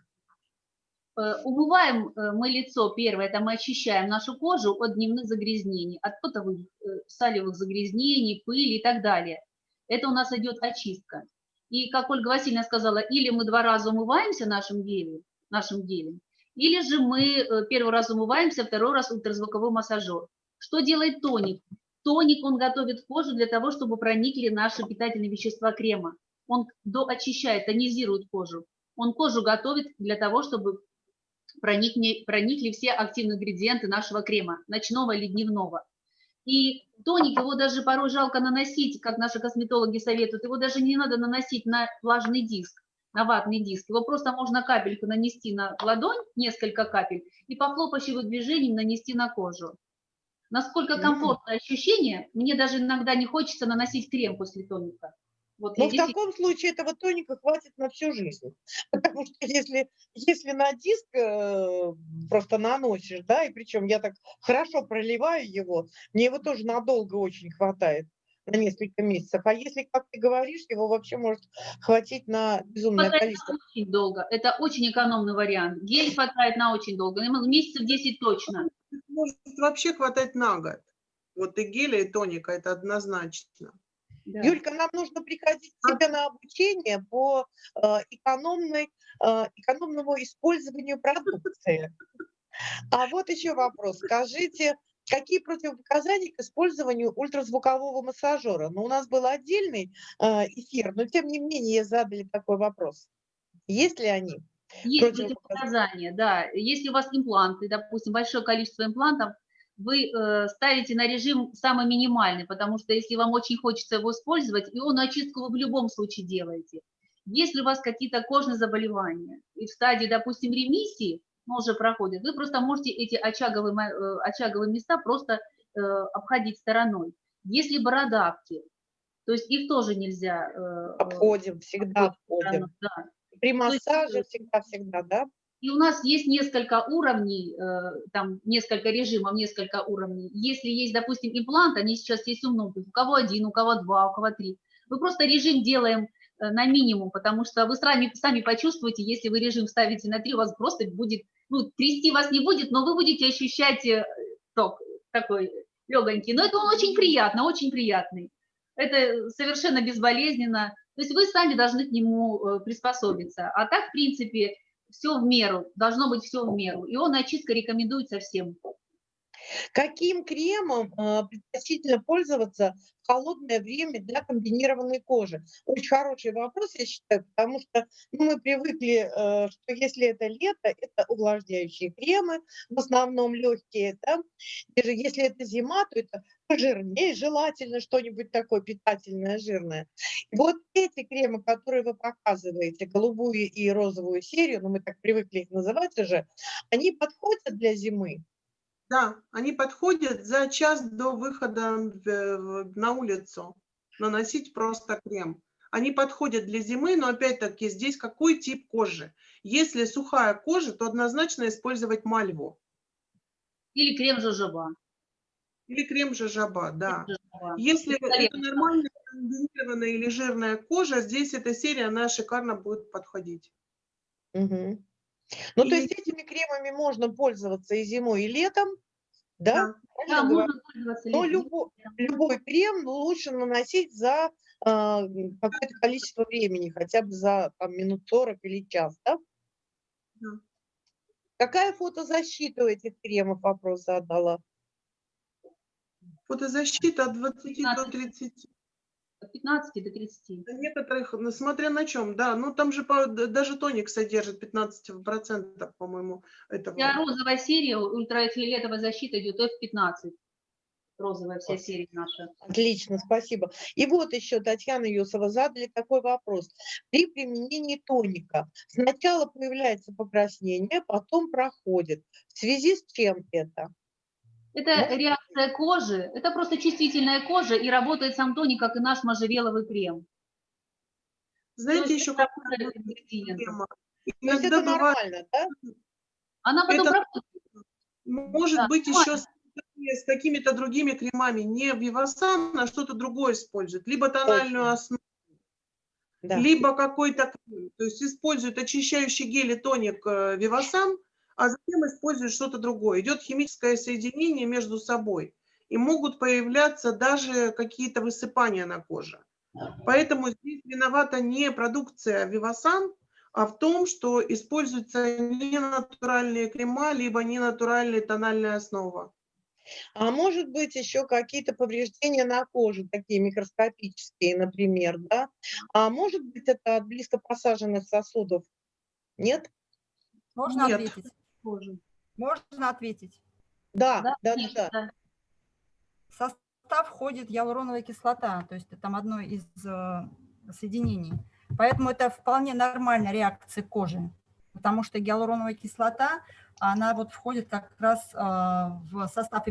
Э, умываем э, мы лицо, первое, это мы очищаем нашу кожу от дневных загрязнений, от потовых, салевых загрязнений, пыли и так далее. Это у нас идет очистка. И, как Ольга Васильевна сказала, или мы два раза умываемся нашим гелем, нашим гелем, или же мы первый раз умываемся, второй раз ультразвуковой массажер. Что делает тоник? Тоник он готовит кожу для того, чтобы проникли наши питательные вещества крема. Он доочищает, тонизирует кожу. Он кожу готовит для того, чтобы проникли, проникли все активные ингредиенты нашего крема, ночного или дневного. И тоник, его даже порой жалко наносить, как наши косметологи советуют, его даже не надо наносить на влажный диск, на ватный диск. Его просто можно капельку нанести на ладонь, несколько капель, и по хлопающим движениям нанести на кожу. Насколько комфортное ощущение, мне даже иногда не хочется наносить крем после тоника. Вот Но в здесь... таком случае этого тоника хватит на всю жизнь. Потому что если, если на диск э, просто наносишь, да, и причем я так хорошо проливаю его, мне его тоже надолго очень хватает на несколько месяцев. А если, как ты говоришь, его вообще может хватить на безумное хватает количество. очень долго. Это очень экономный вариант. Гель хватает на очень долго. Месяцев 10 точно может вообще хватать на год. Вот и геля, и тоника, это однозначно. Да. Юлька, нам нужно приходить к тебе на обучение по э, экономной, э, экономному использованию продукции. А вот еще вопрос. Скажите, какие противопоказания к использованию ультразвукового массажера? Ну, у нас был отдельный э, эфир, но тем не менее задали такой вопрос. Есть ли они? Есть противопоказания, да. Если у вас импланты, допустим, большое количество имплантов, вы э, ставите на режим самый минимальный, потому что если вам очень хочется его использовать, ионную очистку вы в любом случае делаете. Если у вас какие-то кожные заболевания и в стадии, допустим, ремиссии, но уже проходит, вы просто можете эти очаговые, э, очаговые места просто э, обходить стороной. Если бородавки, то есть их тоже нельзя... э, Обходим, всегда обходим. стороной, да. При есть, массаже всегда-всегда, да? И у нас есть несколько уровней, э, там несколько режимов, несколько уровней. Если есть, допустим, имплант, они сейчас есть у многих, у кого один, у кого два, у кого три. Мы просто режим делаем э, на минимум, потому что вы сами, сами почувствуете, если вы режим ставите на три, у вас просто будет, ну, трясти вас не будет, но вы будете ощущать э, ток такой легонький. Но это он очень приятно, очень приятный. Это совершенно безболезненно. То есть вы сами должны к нему э, приспособиться. А так, в принципе, все в меру, должно быть все в меру. И он очистка рекомендуется всем. Каким кремом э, предпочтительно пользоваться в холодное время для комбинированной кожи? Очень хороший вопрос, я считаю, потому что ну, мы привыкли, э, что если это лето, это увлажняющие кремы, в основном легкие, да? Даже если это зима, то это пожирнее, желательно что-нибудь такое питательное, жирное. Вот эти кремы, которые вы показываете, голубую и розовую серию, ну мы так привыкли их называть уже, они подходят для зимы? Да, они подходят за час до выхода на улицу наносить просто крем. Они подходят для зимы, но опять-таки здесь какой тип кожи? Если сухая кожа, то однозначно использовать мальву Или крем жожоба. или крем жожоба, да. Жожоба. Если это Великолепно. нормальная комбинированная или жирная кожа, здесь эта серия, она шикарно будет подходить. Мгм. Ну, то И- есть этими кремами можно пользоваться и зимой, и летом, да? Да. Да, можно пользоваться Но летом. любой, любой крем лучше наносить за м, какое-то количество времени, хотя бы за там, минут 40 или час, да? Да. Какая фотозащита у этих кремов, вопрос задала? Фотозащита от 20 до 15. 30. От 15 до 30. На некоторых, ну, смотря на чем, да, ну там же по- даже тоник содержит 15%, по-моему, этого. Вся розовая серия, ультрафиолетовая защита идет F15. Розовая вся серия наша. Отлично, спасибо. И вот еще Татьяна Юсова задали такой вопрос. При применении тоника сначала появляется покраснение, потом проходит. В связи с чем это? Это Можно реакция кожи, это просто чувствительная кожа, и работает сам тоник, как и наш можжевеловый крем. Знаете, еще какая проблема? Иногда это нормально, да? Она потом Это- проходит. может Да, быть нормально. еще с, с какими-то другими кремами, не Вивасан, а что-то другое используют, либо тональную Точно. основу, Да. либо какой-то крем. То есть используют очищающий гель и тоник э, Вивасан, а затем используют что-то другое. Идет химическое соединение между собой. И могут появляться даже какие-то высыпания на коже. Поэтому здесь виновата не продукция Вивасан, а в том, что используются не натуральные крема, либо не натуральная тональная основа. А может быть еще какие-то повреждения на коже, такие микроскопические, например, да? А может быть это от близко посаженных сосудов? Нет? Можно Нет. ответить? Кожи. Можно ответить. Да, Да, да, да, конечно, да. да. В состав входит гиалуроновая кислота, то есть это там одно из э, соединений. Поэтому это вполне нормальная реакция кожи, потому что гиалуроновая кислота, она вот входит как раз э, в состав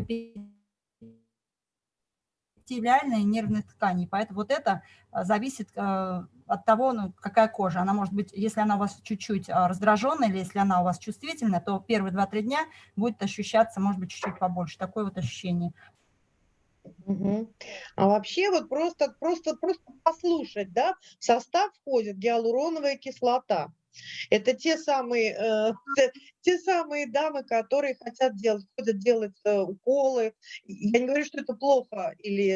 эпителиальной нервной ткани. Поэтому вот это э, зависит э, от того, ну, какая кожа. Она может быть, если она у вас чуть-чуть э, раздраженная или если она у вас чувствительная, то первые 2-3 дня будет ощущаться, может быть, чуть-чуть побольше. Такое вот ощущение. Мгм. А вообще вот просто, просто, просто послушать, да, в состав входит гиалуроновая кислота. Это те самые, э, те, те самые дамы, которые хотят делать, ходят делать э, уколы. Я не говорю, что это плохо или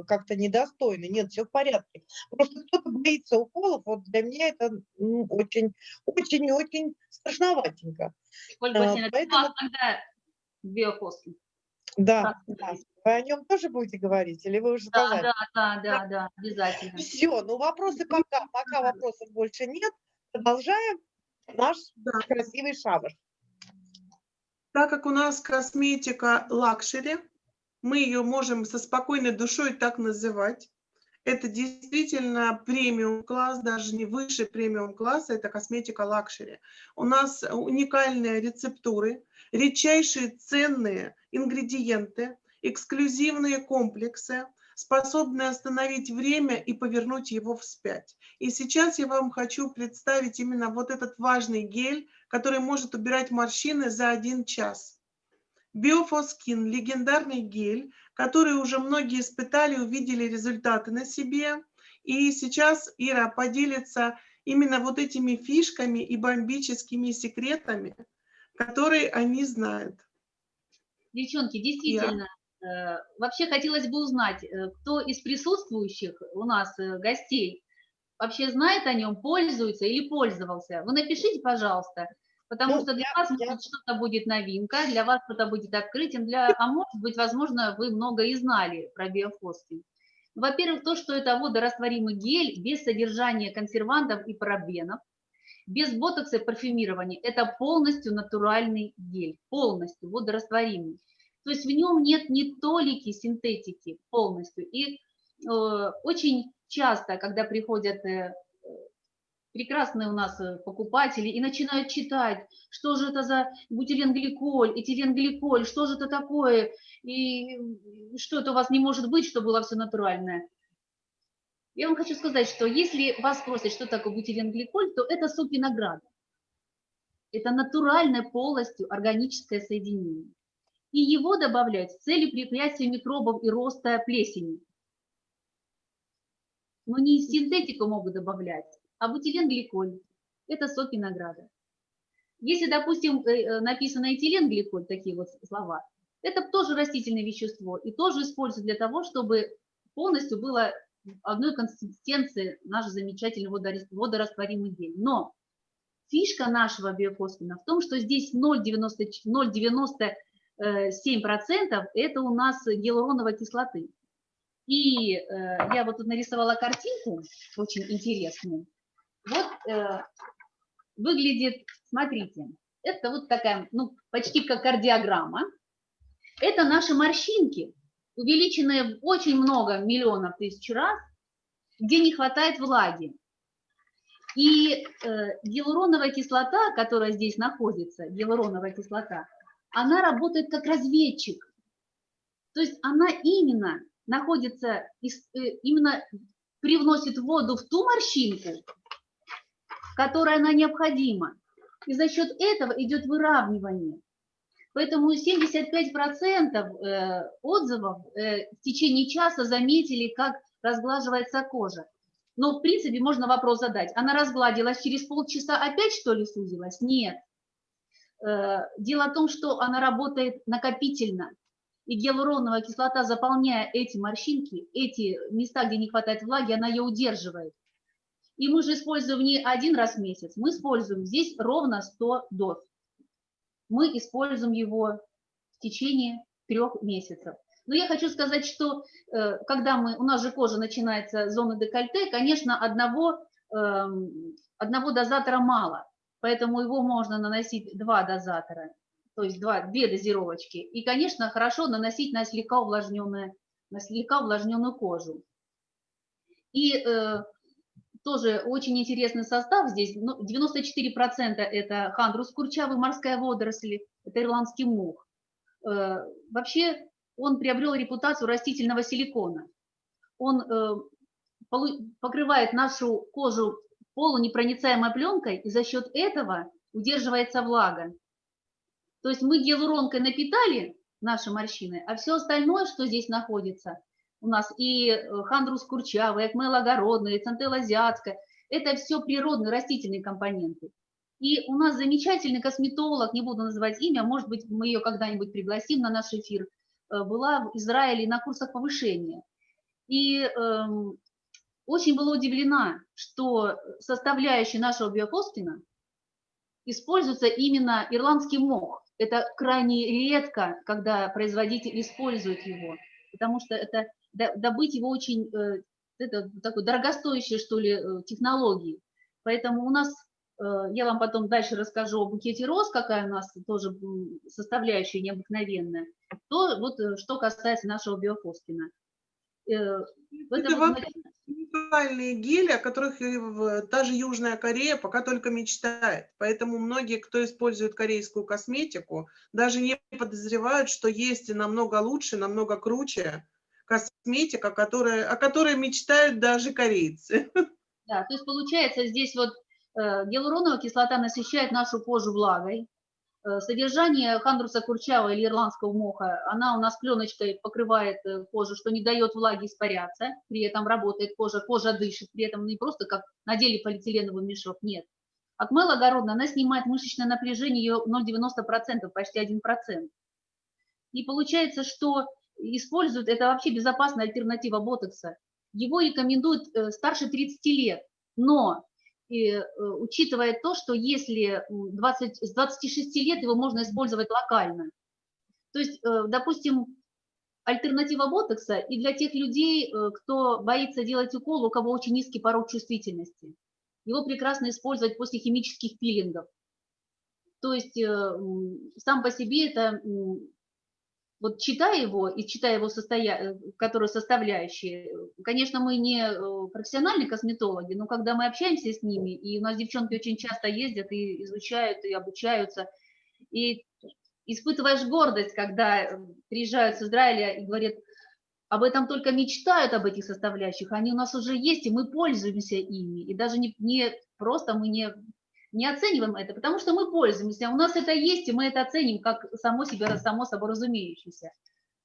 э, как-то недостойно. Нет, все в порядке. Просто кто-то боится уколов. Вот для меня это ну, очень, очень, и очень страшноватенько. Ольга Васильевна, поэтому- а когда биофаскин? Да, да. Вы о нем тоже будете говорить, или вы уже Да, сказали? да, да, да, да, обязательно. Все, ну вопросы пока, пока вопросов больше нет. Продолжаем наш Да. красивый шабаш. Так как у нас косметика luxury, мы ее можем со спокойной душой так называть. Это действительно премиум класс, даже не выше премиум класса, это косметика luxury. У нас уникальные рецептуры, редчайшие ценные ингредиенты. эксклюзивные комплексы, способные остановить время и повернуть его вспять. И сейчас я вам хочу представить именно вот этот важный гель, который может убирать морщины за один час. Биофоскин – легендарный гель, который уже многие испытали, увидели результаты на себе. И сейчас Ира поделится именно вот этими фишками и бомбическими секретами, которые они знают. Девчонки, действительно, я. Э, вообще хотелось бы узнать, э, кто из присутствующих у нас э, гостей вообще знает о нем, пользуется или пользовался. Вы напишите, пожалуйста, потому ну, что для я, вас я... что-то будет новинка, для вас что-то будет открытием, для, а может быть, возможно, вы много и знали про биофостинг. Во-первых, то, что это водорастворимый гель без содержания консервантов и парабенов, без ботокса и парфюмирования. Это полностью натуральный гель, полностью водорастворимый. То есть в нем нет ни толики синтетики полностью. И э, очень часто, когда приходят э, прекрасные у нас э, покупатели и начинают читать, что же это за бутиленгликоль, этиленгликоль, что же это такое, и что это у вас не может быть, что было все натуральное. Я вам хочу сказать, что если вас спросят, что такое бутиленгликоль, то это сок винограда. Это натуральное полностью органическое соединение. И его добавлять с целью препятствия микробов и роста плесени. Но не синтетику могут добавлять, а бутиленгликоль – это сок винограда. Если, допустим, э, э, написано этиленгликоль, такие вот слова, это тоже растительное вещество и тоже используют для того, чтобы полностью было одной консистенции наш замечательный водорастворимый гель. Но фишка нашего биофосфина в том, что здесь 0,97% это у нас гиалуроновой кислоты. И э, я вот тут нарисовала картинку, очень интересную. Вот э, выглядит, смотрите, это вот такая, ну, почти как кардиограмма. Это наши морщинки, увеличенные очень много миллионов тысяч раз, где не хватает влаги. И э, гиалуроновая кислота, которая здесь находится, гиалуроновая кислота, она работает как разведчик. То есть она именно находится, э, именно привносит воду в ту морщинку, которая она необходима. И за счет этого идет выравнивание. Поэтому 75% э, отзывов э, в течение часа заметили, как разглаживается кожа. Но, в принципе, можно вопрос задать. Она разгладилась через полчаса, опять что ли сузилась? Нет. Э, дело в том, что она работает накопительно. И гиалуроновая кислота, заполняя эти морщинки, эти места, где не хватает влаги, она ее удерживает. И мы же используем не один раз в месяц, мы используем здесь ровно 100 доз мы используем его в течение трех месяцев. Но я хочу сказать, что э, когда мы, у нас же кожа начинается зона декольте, конечно, одного, эм, одного дозатора мало, поэтому его можно наносить два дозатора, то есть два, две дозировочки. И, конечно, хорошо наносить на слегка увлажненную, на слегка увлажненную кожу. И э, тоже очень интересный состав здесь. 94% ну, это хандрус курчавый, морская водоросль, это ирландский мух. Э, вообще он приобрел репутацию растительного силикона. Он э, покрывает нашу кожу полунепроницаемой пленкой, и за счет этого удерживается влага. То есть мы гиалуронкой напитали наши морщины, а все остальное, что здесь находится, у нас и э, хандрус курчавый, экмел огородный, центел азиатская. Это все природные растительные компоненты. И у нас замечательный косметолог, не буду называть имя, может быть, мы ее когда-нибудь пригласим на наш эфир, э, была в Израиле на курсах повышения. И эм, очень была удивлена, что составляющие нашего биофоскина используется именно ирландский мох. Это крайне редко, когда производитель использует его, потому что это добыть его очень, э, это такой дорогостоящие, что ли, э, технологии. Поэтому у нас, э, я вам потом дальше расскажу о букете роз, какая у нас тоже составляющая необыкновенная. То вот что касается нашего биофоскина. Это, вообще, уникальные гели, о которых и даже Южная Корея пока только мечтает. Поэтому многие, кто использует корейскую косметику, даже не подозревают, что есть намного лучше, намного круче косметика, которая, о которой мечтают даже корейцы. Да, то есть получается здесь вот э, гиалуроновая кислота насыщает нашу кожу влагой. Э, Содержание хандруса курчава или ирландского моха, она у нас пленочкой покрывает э, кожу, что не дает влаге испаряться, при этом работает кожа, кожа дышит, при этом не просто как надели полиэтиленовый мешок, нет. Акмел огородная, она снимает мышечное напряжение, ее 0,90%, почти 1%. И получается, что используют, это вообще безопасная альтернатива ботокса. Его рекомендуют э, старше 30 лет, но и, э, учитывая то, что если м, 20, с 26 лет его можно использовать локально. То есть, э, допустим, альтернатива ботокса и для тех людей, э, кто боится делать укол, у кого очень низкий порог чувствительности. Его прекрасно использовать после химических пилингов. То есть сам по себе это, вот читая его и читая его состоя... которые составляющие, э, конечно, мы не э, профессиональные косметологи, но когда мы общаемся с ними, и у нас девчонки очень часто ездят и изучают, и обучаются, и испытываешь гордость, когда э, приезжают с Израиля и говорят, об этом только мечтают, об этих составляющих, они у нас уже есть, и мы пользуемся ими. И даже не, не просто мы не, не оцениваем это, потому что мы пользуемся, у нас это есть, и мы это оценим как само, себе, само собой разумеющееся.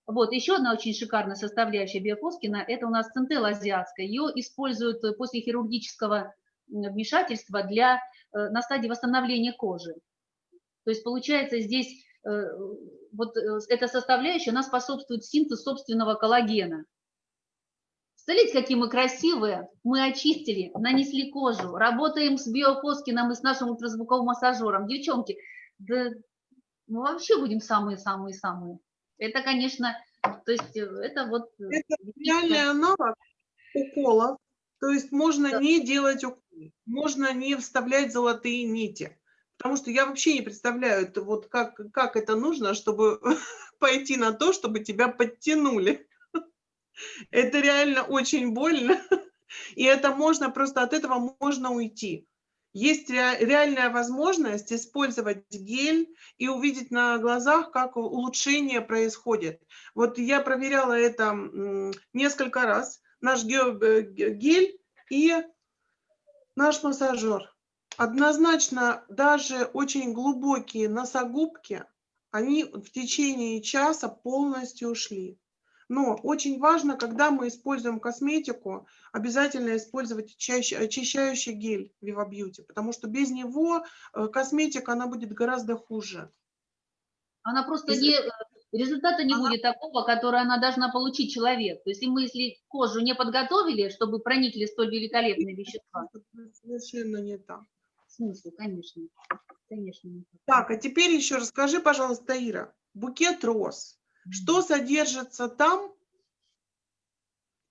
Вот, еще одна очень шикарная составляющая биофоскина – это у нас центелла азиатская. Ее используют после хирургического вмешательства для, э, на стадии восстановления кожи. То есть получается здесь э, вот э, эта составляющая, она способствует синтезу собственного коллагена. Смотрите, какие мы красивые. Мы очистили, нанесли кожу, работаем с биофоскином и с нашим ультразвуковым массажером. Девчонки, да мы вообще будем самые-самые-самые. Это, конечно, то есть это вот... Это реальный аналог укола. То есть можно Да. не делать укол, можно не вставлять золотые нити. Потому что я вообще не представляю, это вот как, как это нужно, чтобы пойти на то, чтобы тебя подтянули. Это реально очень больно. И это можно, просто от этого можно уйти. Есть ре- реальная возможность использовать гель и увидеть на глазах, как улучшение происходит. Вот я проверяла это несколько раз. Наш э, ге- гель и наш массажер. Однозначно, даже очень глубокие носогубки, они в течение часа полностью ушли. Но очень важно, когда мы используем косметику, обязательно использовать чаще- очищающий гель Viva Beauty, потому что без него э, косметика, она будет гораздо хуже. Она просто Если- не, э, результата не Ага. будет такого, который она должна получить человек. То есть мы, если кожу не подготовили, чтобы проникли столь великолепные вещества, Совершенно не так. смысл, конечно, конечно. не так. Так, а теперь еще расскажи, пожалуйста, Ира, букет роз. Что содержится там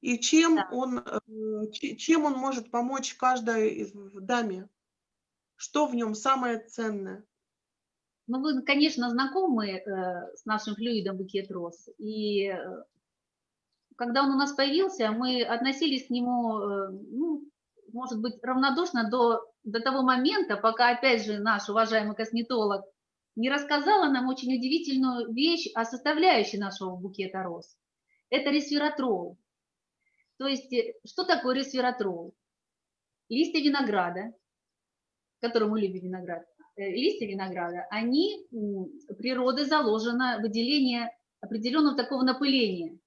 и чем Да. он, э, че- чем он может помочь каждой из- даме? Что в нем самое ценное? Ну, вы, конечно, знакомы э, с нашим флюидом букет роз. И э, когда он у нас появился, мы относились к нему, ну, может быть, равнодушно до, до того момента, пока, опять же, наш уважаемый косметолог не рассказала нам очень удивительную вещь о составляющей нашего букета роз. Это ресвератрол. То есть, э, что такое ресвератрол? Листья винограда, который мы любим виноград, э, листья винограда, они, м, природой заложено выделение определенного такого напыления,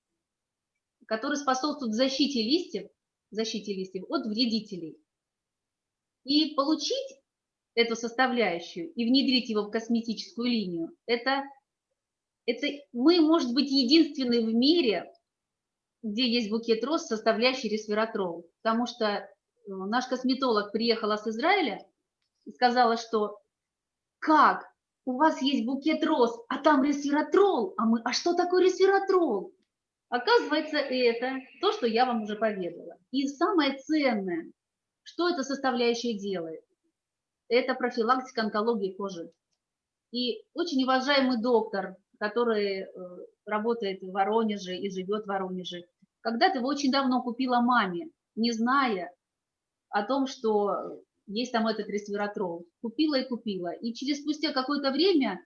которое способствует защите листьев, защите листьев от вредителей. И получить эту составляющую и внедрить его в косметическую линию, это, это мы, может быть, единственные в мире, где есть букет роз, составляющий ресвератрол. Потому что э, наш косметолог приехала с Израиля и сказала, что как? У вас есть букет роз, а там ресвератрол. А мы, а что такое ресвератрол? Оказывается, это то, что я вам уже поведала. И самое ценное, что эта составляющая делает, это профилактика онкологии кожи. И очень уважаемый доктор, который э, работает в Воронеже и живет в Воронеже, когда-то его очень давно купила маме не зная о том, что есть там этот ресвератрол. Купила и купила. И через спустя какое-то время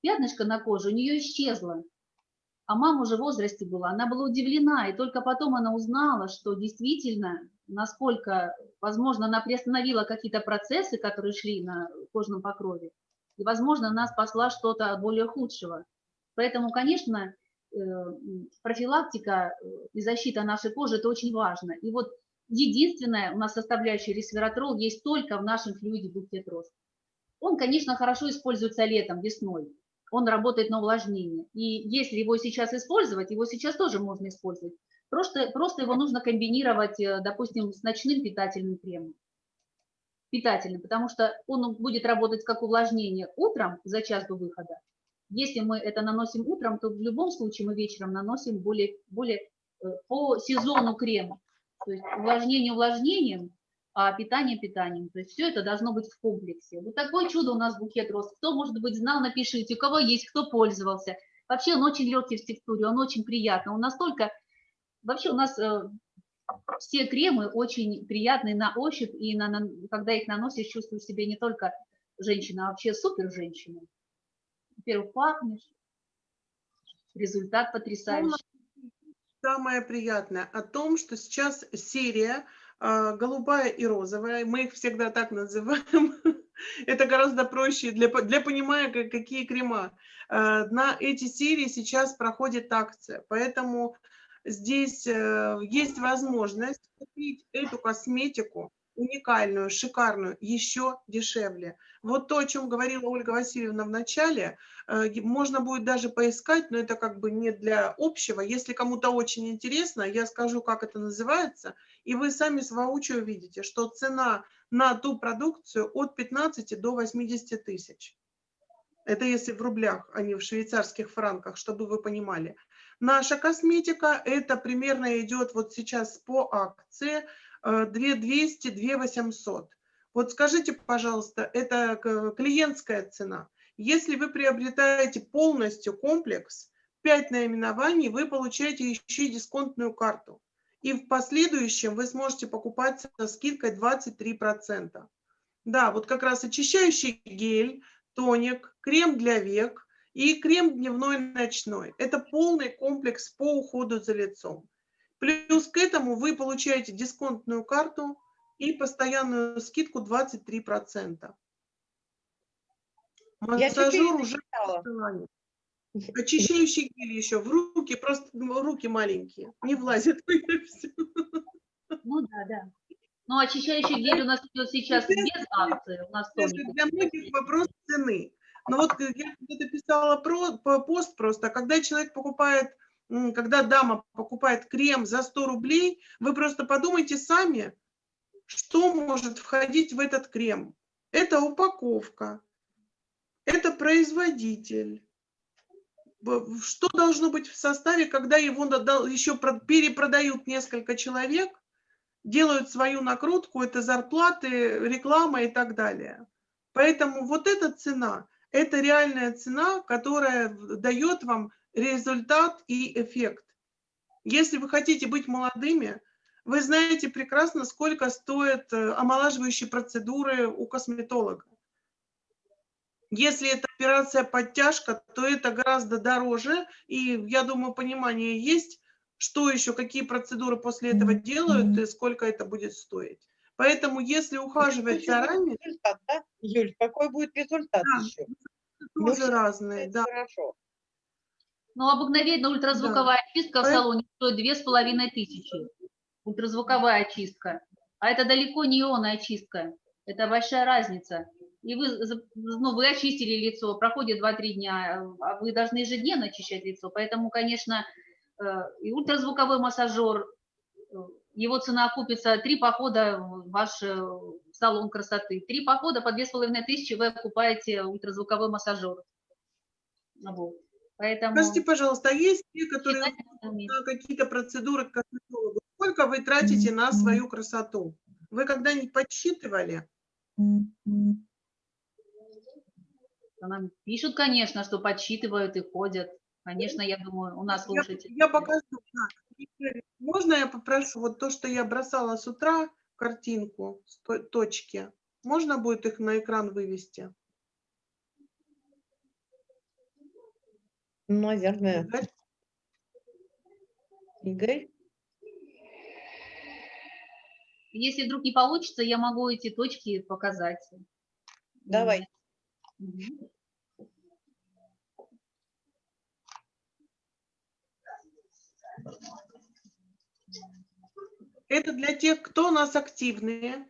пятнышко на коже у нее исчезло. А мама уже в возрасте была, она была удивлена, и только потом она узнала, что действительно, насколько, возможно, она приостановила какие-то процессы, которые шли на кожном покрове, и, возможно, она спасла что-то более худшего. Поэтому, конечно, э, профилактика и защита нашей кожи – это очень важно. И вот единственная у нас составляющая ресвератрол есть только в нашем флюиде букет роз. Он, конечно, хорошо используется летом, весной, он работает на увлажнение. И если его сейчас использовать, его сейчас тоже можно использовать. Просто, просто его нужно комбинировать, э, допустим, с ночным питательным кремом. Питательным, потому что он будет работать как увлажнение утром за час до выхода. Если мы это наносим утром, то в любом случае мы вечером наносим более, более э, по сезону крем. То есть увлажнение увлажнением, а питание питанием. То есть все это должно быть в комплексе. Вот такое чудо у нас букет роз. Кто, может быть, знал, напишите, у кого есть, кто пользовался. Вообще он очень легкий в текстуре, он очень приятный. Он настолько... Вообще у нас э, все кремы очень приятные на ощупь, и на, на, когда их наносишь, чувствуешь себя не только женщина, а вообще супер женщина. Во-первых, пахнешь, результат потрясающий. Самое приятное о том, что сейчас серия а, голубая и розовая, мы их всегда так называем, это гораздо проще для, для понимания, какие крема. А, на эти серии сейчас проходит акция, поэтому здесь э, есть возможность купить эту косметику уникальную, шикарную, еще дешевле. Вот то, о чем говорила Ольга Васильевна в начале, э, можно будет даже поискать, но это как бы не для общего. Если кому-то очень интересно, я скажу, как это называется, и вы сами с воочию увидите, что цена на ту продукцию от 15 до 80 тысяч. Это если в рублях, а не в швейцарских франках, чтобы вы понимали. Наша косметика, это примерно идет вот сейчас по акции 2200, э, 2800. Вот скажите, пожалуйста, это клиентская цена. Если вы приобретаете полностью комплекс, 5 наименований, вы получаете еще и дисконтную карту. И в последующем вы сможете покупать со скидкой 23%. Да, вот как раз очищающий гель, тоник, крем для век и крем дневной ночной. Это полный комплекс по уходу за лицом. Плюс к этому вы получаете дисконтную карту и постоянную скидку 23%. Массажер уже Очищающий гель еще в руки, просто руки маленькие, не влазит. Ну да, да. Но очищающий гель у нас идет сейчас без акции. У нас Для многих вопрос цены. Но вот я где-то писала про, пост просто, когда человек покупает когда дама покупает крем за 100 рублей, вы просто подумайте сами, что может входить в этот крем. Это упаковка, это производитель. Что должно быть в составе, когда его еще перепродают несколько человек, делают свою накрутку, это зарплаты, реклама и так далее. Поэтому вот эта цена, это реальная цена, которая дает вам результат и эффект. Если вы хотите быть молодыми, вы знаете прекрасно, сколько стоят э, омолаживающие процедуры у косметолога. Если это операция подтяжка, то это гораздо дороже, и я думаю, понимание есть, что еще, какие процедуры после этого делают и сколько это будет стоить. Поэтому если ухаживать заранее... Результат, да? Юль, какой будет результат да, еще? Тоже ну, разные, да. Хорошо. Ну, обыкновенная ультразвуковая да. очистка в салоне стоит две с половиной тысячи. Ультразвуковая очистка. А это далеко не ионная очистка. Это большая разница. И вы, ну, вы очистили лицо, проходит 2-3 дня, а вы должны ежедневно очищать лицо. Поэтому, конечно, э, и ультразвуковой массажер, э, его цена окупится три похода в ваш э, салон красоты. Три похода по две с половиной тысячи вы окупаете ультразвуковой массажер. Вот. Поэтому... Скажите, пожалуйста, а есть те, которые на какие-то процедуры к косметологу? Сколько вы тратите на свою красоту? Вы когда-нибудь подсчитывали? Нам пишут, конечно, что подсчитывают и ходят. Конечно, я думаю, у нас Я, слушатели. я покажу. да. Игорь, Можно я попрошу вот то, что я бросала с утра, картинку, с то- точки, можно будет их на экран вывести? Наверное. Игорь? Игорь? Если вдруг не получится, я могу эти точки показать. Давай. Мгм. Это для тех, кто у нас активные.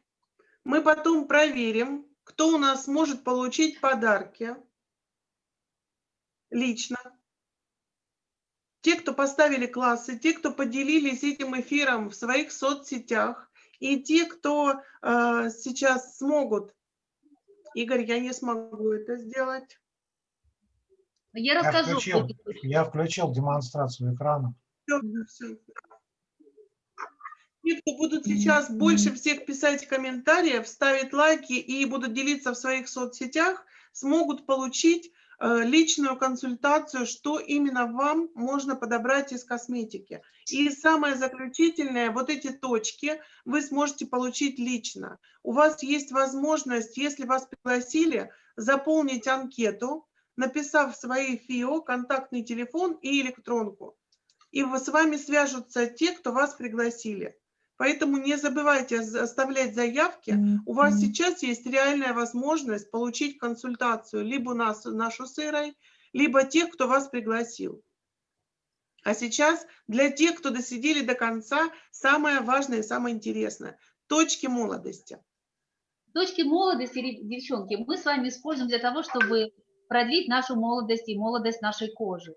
Мы потом проверим, кто у нас может получить подарки лично. Те, кто поставили классы, те, кто поделились этим эфиром в своих соцсетях, и те, кто э, сейчас смогут. Игорь, я не смогу это сделать. Я Я расскажу. включил, эти точки. я включил демонстрацию экрана. Всё, всё. Те, кто будут сейчас больше всех писать комментариев, ставить лайки и будут делиться в своих соцсетях, смогут получить э, личную консультацию, что именно вам можно подобрать из косметики. И самое заключительное, вот эти точки вы сможете получить лично. У вас есть возможность, если вас пригласили, заполнить анкету, написав свои ФИО, контактный телефон и электронку. И с вами свяжутся те, кто вас пригласили. Поэтому не забывайте за- оставлять заявки. У вас сейчас есть реальная возможность получить консультацию либо нас, нашу с Ирой, либо тех, кто вас пригласил. А сейчас для тех, кто досидели до конца, самое важное и самое интересное – точки молодости. Точки молодости, девчонки, мы с вами используем для того, чтобы продлить нашу молодость и молодость нашей кожи.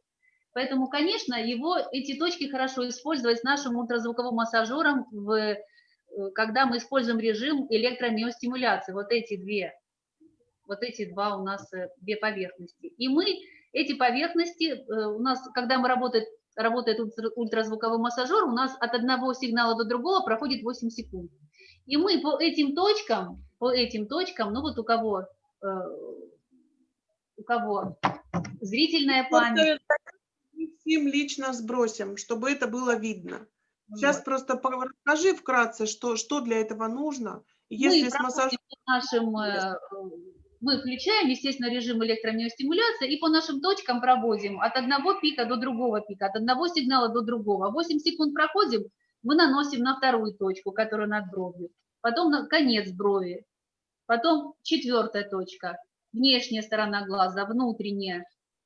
Поэтому, конечно, его, эти точки хорошо использовать с нашим ультразвуковым массажером, в, э, когда мы используем режим электромиостимуляции. Вот эти две, вот эти два у нас э, две поверхности. И мы эти поверхности, э, у нас, когда мы работает, работает ультра- ультразвуковой массажер, у нас от одного сигнала до другого проходит 8 секунд. И мы по этим точкам, по этим точкам, ну вот у кого, у кого зрительная память, всем лично сбросим, чтобы это было видно. Сейчас вот. просто расскажи вкратце, что, что для этого нужно. Мы Если с массажем нашим, э, мы включаем, естественно, режим электромиостимуляции и по нашим точкам проводим от одного пика до другого пика, от одного сигнала до другого. 8 секунд проходим, мы наносим на вторую точку, которая над бровью, потом на конец брови, потом четвертая точка, внешняя сторона глаза, внутренняя, э,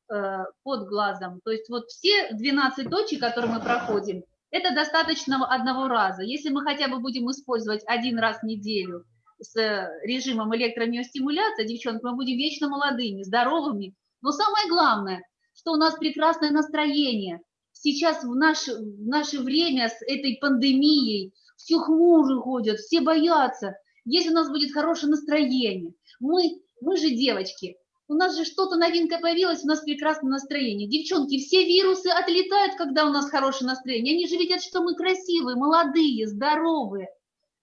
под глазом. То есть вот все 12 точек, которые мы проходим, это достаточно одного раза. Если мы хотя бы будем использовать один раз в неделю с э, режимом электромиостимуляции, девчонки, мы будем вечно молодыми, здоровыми. Но самое главное, что у нас прекрасное настроение. Сейчас в наше, в наше время с этой пандемией все хмуры ходят, все боятся. Если у нас будет хорошее настроение, мы, мы же девочки, у нас же что-то новинка появилась, у нас прекрасное настроение. Девчонки, все вирусы отлетают, когда у нас хорошее настроение. Они же видят, что мы красивые, молодые, здоровые.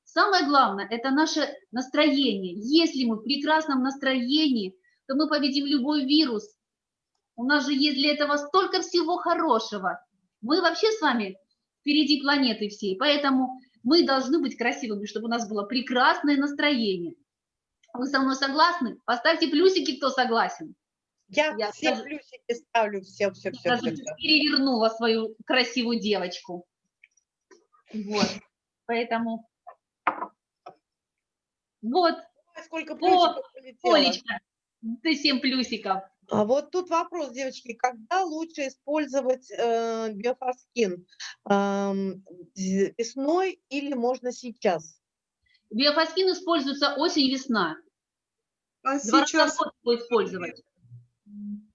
Самое главное – это наше настроение. Если мы в прекрасном настроении, то мы победим любой вирус. У нас же есть для этого столько всего хорошего. Мы вообще с вами впереди планеты всей, поэтому мы должны быть красивыми, чтобы у нас было прекрасное настроение. Вы со мной согласны? Поставьте плюсики, кто согласен. Я, Я все даже- плюсики ставлю, все, все, все, Даже все. перевернула свою красивую девочку. Вот. Поэтому вот, Сколько плюсиков полетело. Олечка, ты 7 плюсиков. А вот тут вопрос, девочки, когда лучше использовать э, биофаскин? Эм, з- весной или можно сейчас? Биофаскин используется осень-весна. А Два сейчас, его использовать.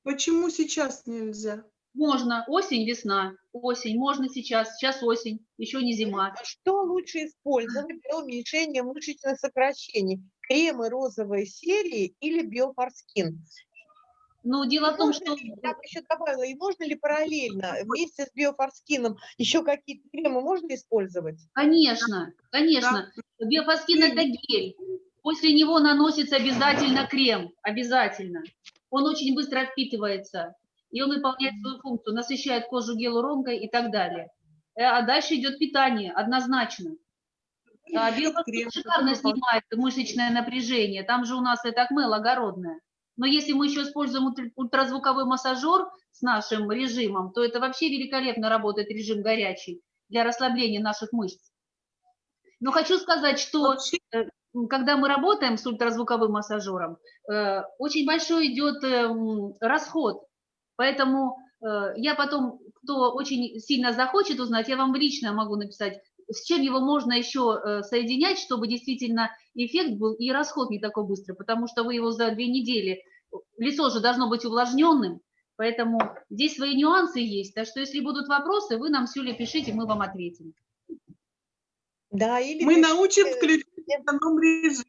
почему сейчас нельзя? Можно осень-весна. Осень, можно сейчас. Сейчас осень, еще не зима. Что лучше использовать для уменьшения мышечных сокращений? Кремы розовой серии или биофаскин? Но дело в том, Можно что... ли, я бы еще добавила, и можно ли параллельно вместе с биофаскином еще какие-то кремы можно использовать? Конечно, конечно. Биофаскин – это гель. После него наносится обязательно крем. Обязательно. Он очень быстро впитывается. и он выполняет свою функцию, насыщает кожу гиалуронкой и так далее. Э, а дальше идет питание, однозначно. А Биохорскин шикарно снимает мышечное напряжение, там же у нас это акмел огородное. Но если мы еще используем ультразвуковой массажер с нашим режимом, то это вообще великолепно работает режим горячий для расслабления наших мышц. Но хочу сказать, что э, когда мы работаем с ультразвуковым массажером, э, очень большой идет эм, расход. Поэтому э, я потом, кто очень сильно захочет узнать, я вам лично могу написать, с чем его можно еще соединять, чтобы действительно эффект был и расход не такой быстрый, потому что вы его за две недели, лицо же должно быть увлажненным, поэтому здесь свои нюансы есть. Так что если будут вопросы, вы нам, Сюля, пишите, мы вам ответим. Да, или мы научим включать эконом-режим.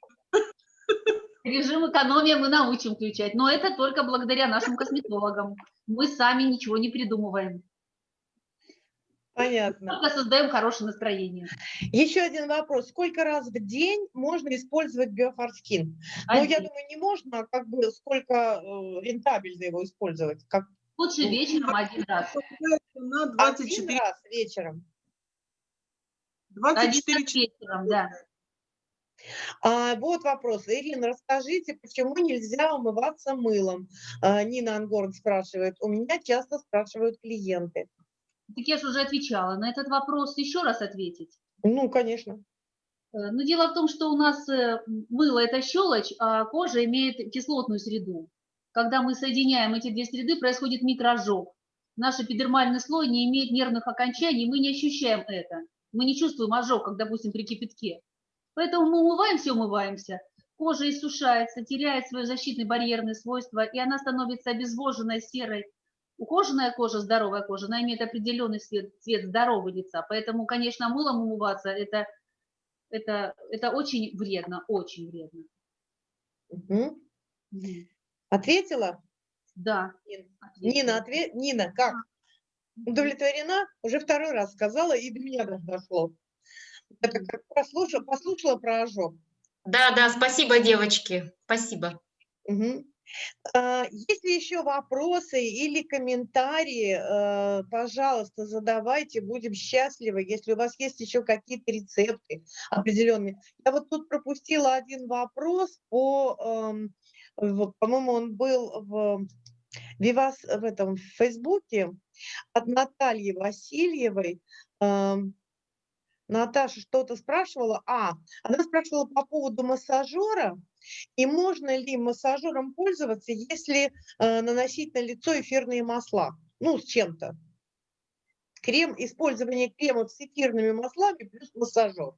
Режим экономии мы научим включать, но это только благодаря нашим косметологам. Мы сами ничего не придумываем. Понятно. Только создаем хорошее настроение. Еще один вопрос. Сколько раз в день можно использовать биофорскин? Ну, я думаю, не можно, а как бы сколько э, рентабельно его использовать? Как... Лучше ну, вечером один раз. На 24 один раз вечером. 24 вечером, да. А, вот вопрос. Ирина, расскажите, почему нельзя умываться мылом? А, Нина Ангорн спрашивает. У меня часто спрашивают клиенты. Так я же уже отвечала. На этот вопрос еще раз ответить? Ну, конечно. Э, но дело в том, что у нас э, мыло – это щелочь, а кожа имеет кислотную среду. Когда мы соединяем эти две среды, происходит микроожог. Наш эпидермальный слой не имеет нервных окончаний, мы не ощущаем это мы не чувствуем ожог, как, допустим, при кипятке. Поэтому мы умываемся, умываемся, кожа иссушается, теряет свое защитное барьерное свойство, и она становится обезвоженной, серой. Ухоженная кожа, здоровая кожа, она имеет определенный цвет, цвет здорового лица. Поэтому, конечно, мылом умываться это, это, это очень вредно, очень вредно. Угу. Ответила? Да. Нина, ответ... Нина, как? удовлетворена, уже второй раз сказала, и до меня даже дошло. Это как послушала, послушала про ожог. Да, да, спасибо, девочки, спасибо. Угу. Есть ли еще вопросы или комментарии, э, пожалуйста, задавайте, будем счастливы, если у вас есть еще какие-то рецепты определенные. Я вот тут пропустила один вопрос по, эм, по-моему, он был в Вивас в этом в Фейсбуке от Натальи Васильевой. Наташа что-то спрашивала. А, она спрашивала по поводу массажера. И можно ли массажером пользоваться, если э, наносить на лицо эфирные масла? Ну, с чем-то. Крем, использование кремов с эфирными маслами плюс массажер.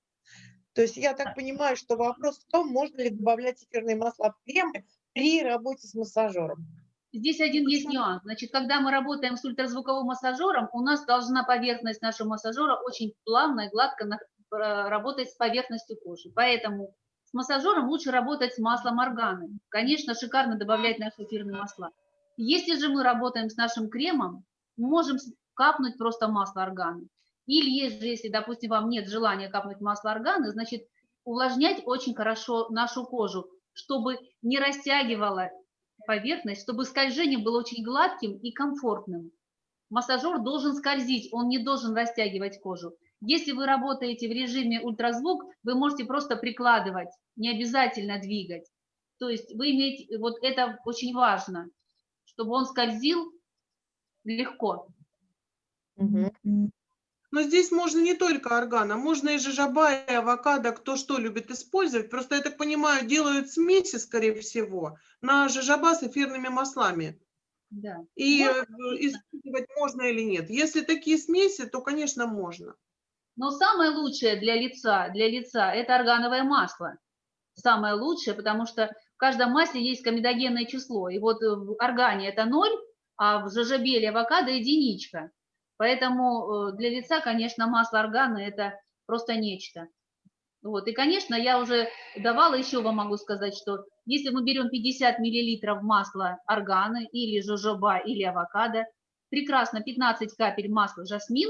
То есть я так понимаю, что вопрос в том, можно ли добавлять эфирные масла в кремы при работе с массажером. Здесь один есть нюанс. Значит, когда мы работаем с ультразвуковым массажером, у нас должна поверхность нашего массажера очень плавно и гладко э, работать с поверхностью кожи. Поэтому с массажером лучше работать с маслом органы. Конечно, шикарно добавлять наши эфирные масла. Если же мы работаем с нашим кремом, можем капнуть просто масло органы. Или если, если, допустим, вам нет желания капнуть масло органы, значит, увлажнять очень хорошо нашу кожу, чтобы не растягивала поверхность, чтобы скольжение было очень гладким и комфортным. Массажер должен скользить, он не должен растягивать кожу. Если вы работаете в режиме ультразвук, вы можете просто прикладывать, не обязательно двигать. То есть вы имеете, вот это очень важно, чтобы он скользил легко. Угу. Но здесь можно не только органа, можно и жижаба, и авокадо, кто что любит использовать. Просто, я так понимаю, делают смеси, скорее всего, на жижаба с эфирными маслами. Да. И можно. Э, использовать можно или нет. Если такие смеси, то, конечно, можно. Но самое лучшее для лица, для лица – это органовое масло. Самое лучшее, потому что в каждом масле есть комедогенное число. И вот в органе это ноль, а в жажабе или авокадо единичка. Поэтому э, для лица, конечно, масло органа – это просто нечто. Вот. И, конечно, я уже давала, еще вам могу сказать, что если мы берем 50 миллилитров масла органы или жожоба или авокадо, прекрасно 15 капель масла жасмин,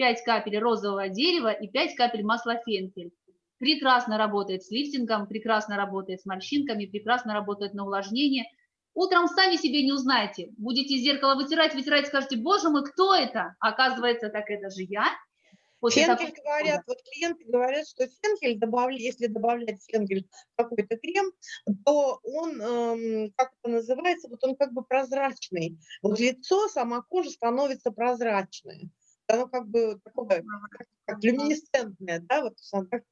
5 капель розового дерева и 5 капель масла фенхель. Прекрасно работает с лифтингом, прекрасно работает с морщинками, прекрасно работает на увлажнение. Утром сами себе не узнаете. Будете зеркало вытирать, вытирать, скажете, боже мой, кто это? Оказывается, так это же я. После фенхель говорят, вот клиенты говорят, что фенхель, добавля, если добавлять фенхель в какой-то крем, то он, эм, как это называется, вот он как бы прозрачный. Вот лицо, сама кожа становится прозрачной. Оно как бы такое, как, люминесцентное, да, вот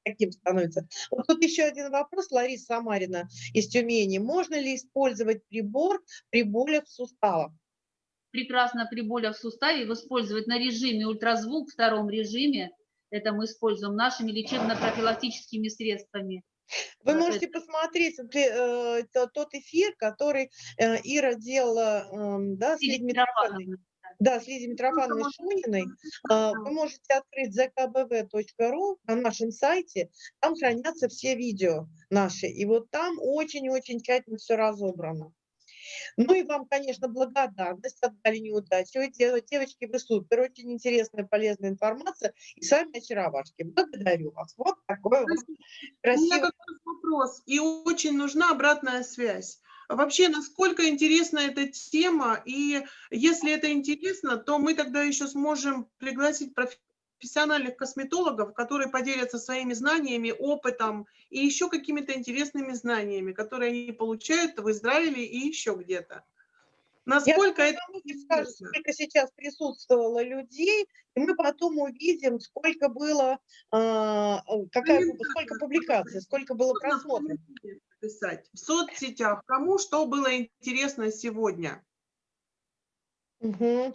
таким становится. Вот тут еще один вопрос, Лариса Самарина из Тюмени. Можно ли использовать прибор при болях в суставах? прекрасно при болях в суставе использовать на режиме ультразвук, втором режиме. Это мы используем нашими лечебно-профилактическими средствами. Вы можете это... посмотреть э, тот эфир, который э, Ира делала э, да, с Митрофановной. Да, с Лидией Митрофановной Шуниной. Э, вы можете открыть zkbv.ru на нашем сайте. Там хранятся все видео наши. И вот там очень-очень тщательно все разобрано. Ну и вам, конечно, благодарность, отдали неудачу. Вы, девочки, вы супер, очень интересная, полезная информация. И сами очаровашки. Благодарю вас. Вот такой вот красивый... У меня вопрос. И очень нужна обратная связь. Вообще, насколько интересна эта тема, и если это интересно, то мы тогда еще сможем пригласить профессиональных косметологов, которые поделятся своими знаниями, опытом и еще какими-то интересными знаниями, которые они получают в Израиле и еще где-то. Насколько Я это... Скажу, сколько сейчас присутствовало людей, и мы потом увидим, сколько было, э, какая, сколько публикаций, сколько было просмотров. Писать в соцсетях, кому что было интересно сегодня. Угу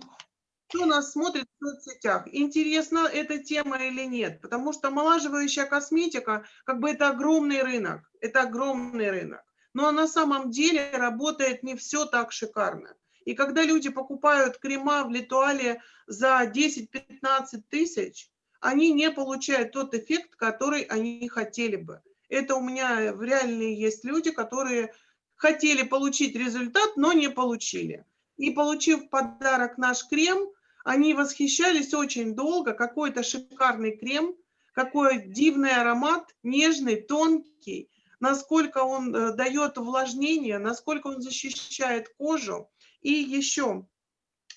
кто нас смотрит в соцсетях, интересна эта тема или нет, потому что омолаживающая косметика, как бы это огромный рынок, это огромный рынок, но на самом деле работает не все так шикарно. И когда люди покупают крема в Литуале за 10-15 тысяч, они не получают тот эффект, который они хотели бы. Это у меня в реальные есть люди, которые хотели получить результат, но не получили. И получив подарок наш крем, они восхищались очень долго, какой это шикарный крем, какой дивный аромат, нежный, тонкий, насколько он э, дает увлажнение, насколько он защищает кожу. И еще,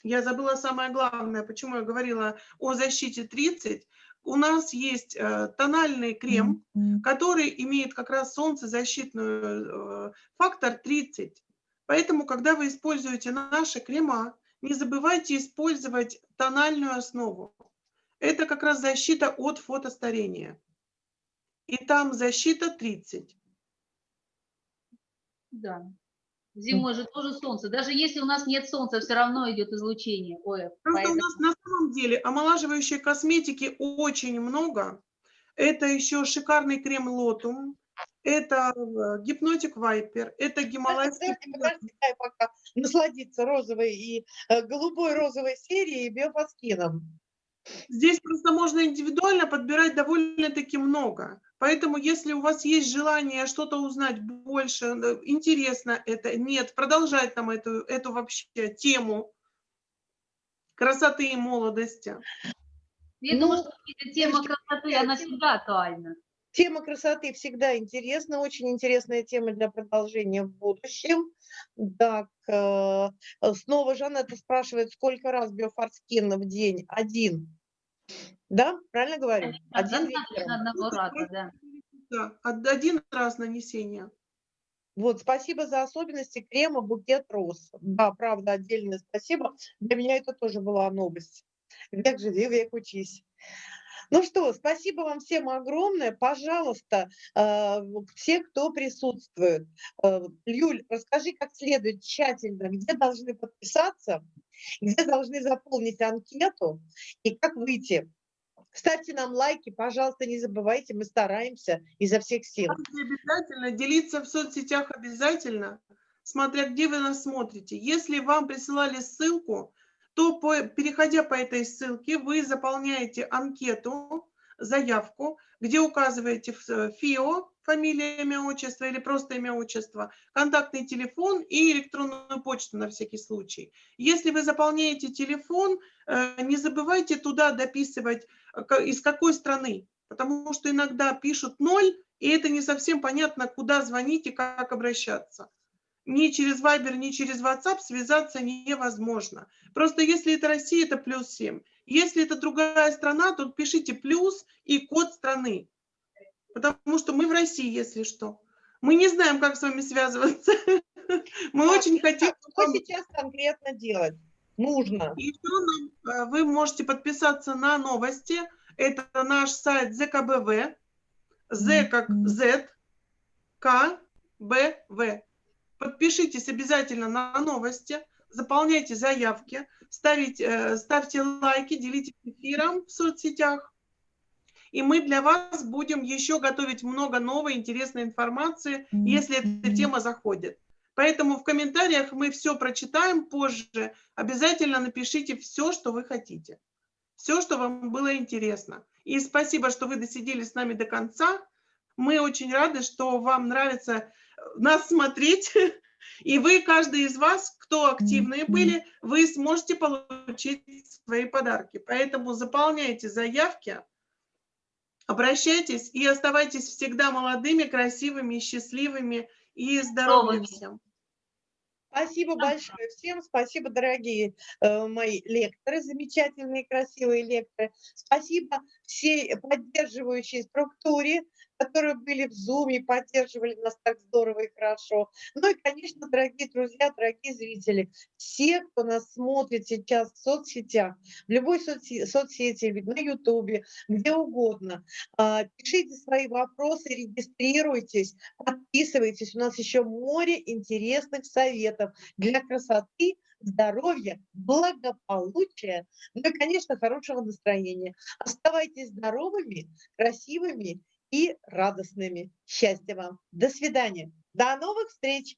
я забыла самое главное, почему я говорила о защите 30. У нас есть э, тональный крем, который имеет как раз солнцезащитный э, фактор 30. Поэтому, когда вы используете наши крема, не забывайте использовать тональную основу. Это как раз защита от фотостарения. И там защита 30. Да. Зимой же тоже солнце. Даже если у нас нет солнца, все равно идет излучение ОФ. Просто поэтому... у нас на самом деле омолаживающей косметики очень много. Это еще шикарный крем Лотум, это э, гипнотик Вайпер, это гималайский... Подожди, дай пока насладиться розовой и э, голубой розовой серией и биофаскином. Здесь просто можно индивидуально подбирать довольно-таки много. Поэтому, если у вас есть желание что-то узнать больше, э, интересно это, нет, продолжать нам эту, эту вообще тему красоты и молодости. Я ну, думаю, что тема красоты, она всегда актуальна. Тема красоты всегда интересна, очень интересная тема для продолжения в будущем. Так, э, снова Жанетта спрашивает, сколько раз биофорскин в день? Один. Да, правильно говорю? Один одного раза, да. Да, один раз нанесение. Вот, спасибо за особенности крема «Букет роз». Да, правда, отдельное спасибо. Для меня это тоже была новость. Век живи, век учись. Ну что, спасибо вам всем огромное. Пожалуйста, э, все, кто присутствует. Э, Юль, расскажи как следует тщательно, где должны подписаться, где должны заполнить анкету и как выйти. Ставьте нам лайки, пожалуйста, не забывайте, мы стараемся изо всех сил. Обязательно, делиться в соцсетях обязательно, смотря где вы нас смотрите. Если вам присылали ссылку, то по, переходя по этой ссылке, вы заполняете анкету, заявку, где указываете э, ФИО, фамилия, имя, отчество или просто имя, отчество, контактный телефон и электронную почту на всякий случай. Если вы заполняете телефон, э, не забывайте туда дописывать, э, из какой страны, потому что иногда пишут ноль, и это не совсем понятно, куда звонить и как обращаться. ни через Viber, ни через WhatsApp связаться невозможно. Просто если это Россия, это плюс 7. Если это другая страна, то пишите плюс и код страны. Потому что мы в России, если что. Мы не знаем, как с вами связываться. Мы очень хотим... Что сейчас конкретно делать? Нужно. Еще нам, э, вы можете подписаться на новости. Это наш сайт ЗКБВ. З как Z, К, Б, В. Подпишитесь обязательно на новости, заполняйте заявки, ставите, э, ставьте лайки, делитесь эфиром в соцсетях. И мы для вас будем еще готовить много новой интересной информации, если эта тема заходит. Поэтому в комментариях мы все прочитаем позже. Обязательно напишите все, что вы хотите. Все, что вам было интересно. И спасибо, что вы досидели с нами до конца. Мы очень рады, что вам нравится э, нас смотреть. И вы, каждый из вас, кто активные были, вы сможете получить свои подарки. Поэтому заполняйте заявки, обращайтесь и оставайтесь всегда молодыми, красивыми, счастливыми и здоровыми всем. Спасибо большое всем, спасибо, дорогие э, мои лекторы, замечательные, красивые лекторы. Спасибо всей поддерживающей структуре, которые были в Zoom, поддерживали нас так здорово и хорошо. Ну и, конечно, дорогие друзья, дорогие зрители, все, кто нас смотрит сейчас в соцсетях, в любой соцсети, соцсети на Ютубе, где угодно, а, пишите свои вопросы, регистрируйтесь, подписывайтесь. У нас еще море интересных советов для красоты, здоровья, благополучия, ну и, конечно, хорошего настроения. Оставайтесь здоровыми, красивыми и радостными. Счастья вам. До свидания. До новых встреч.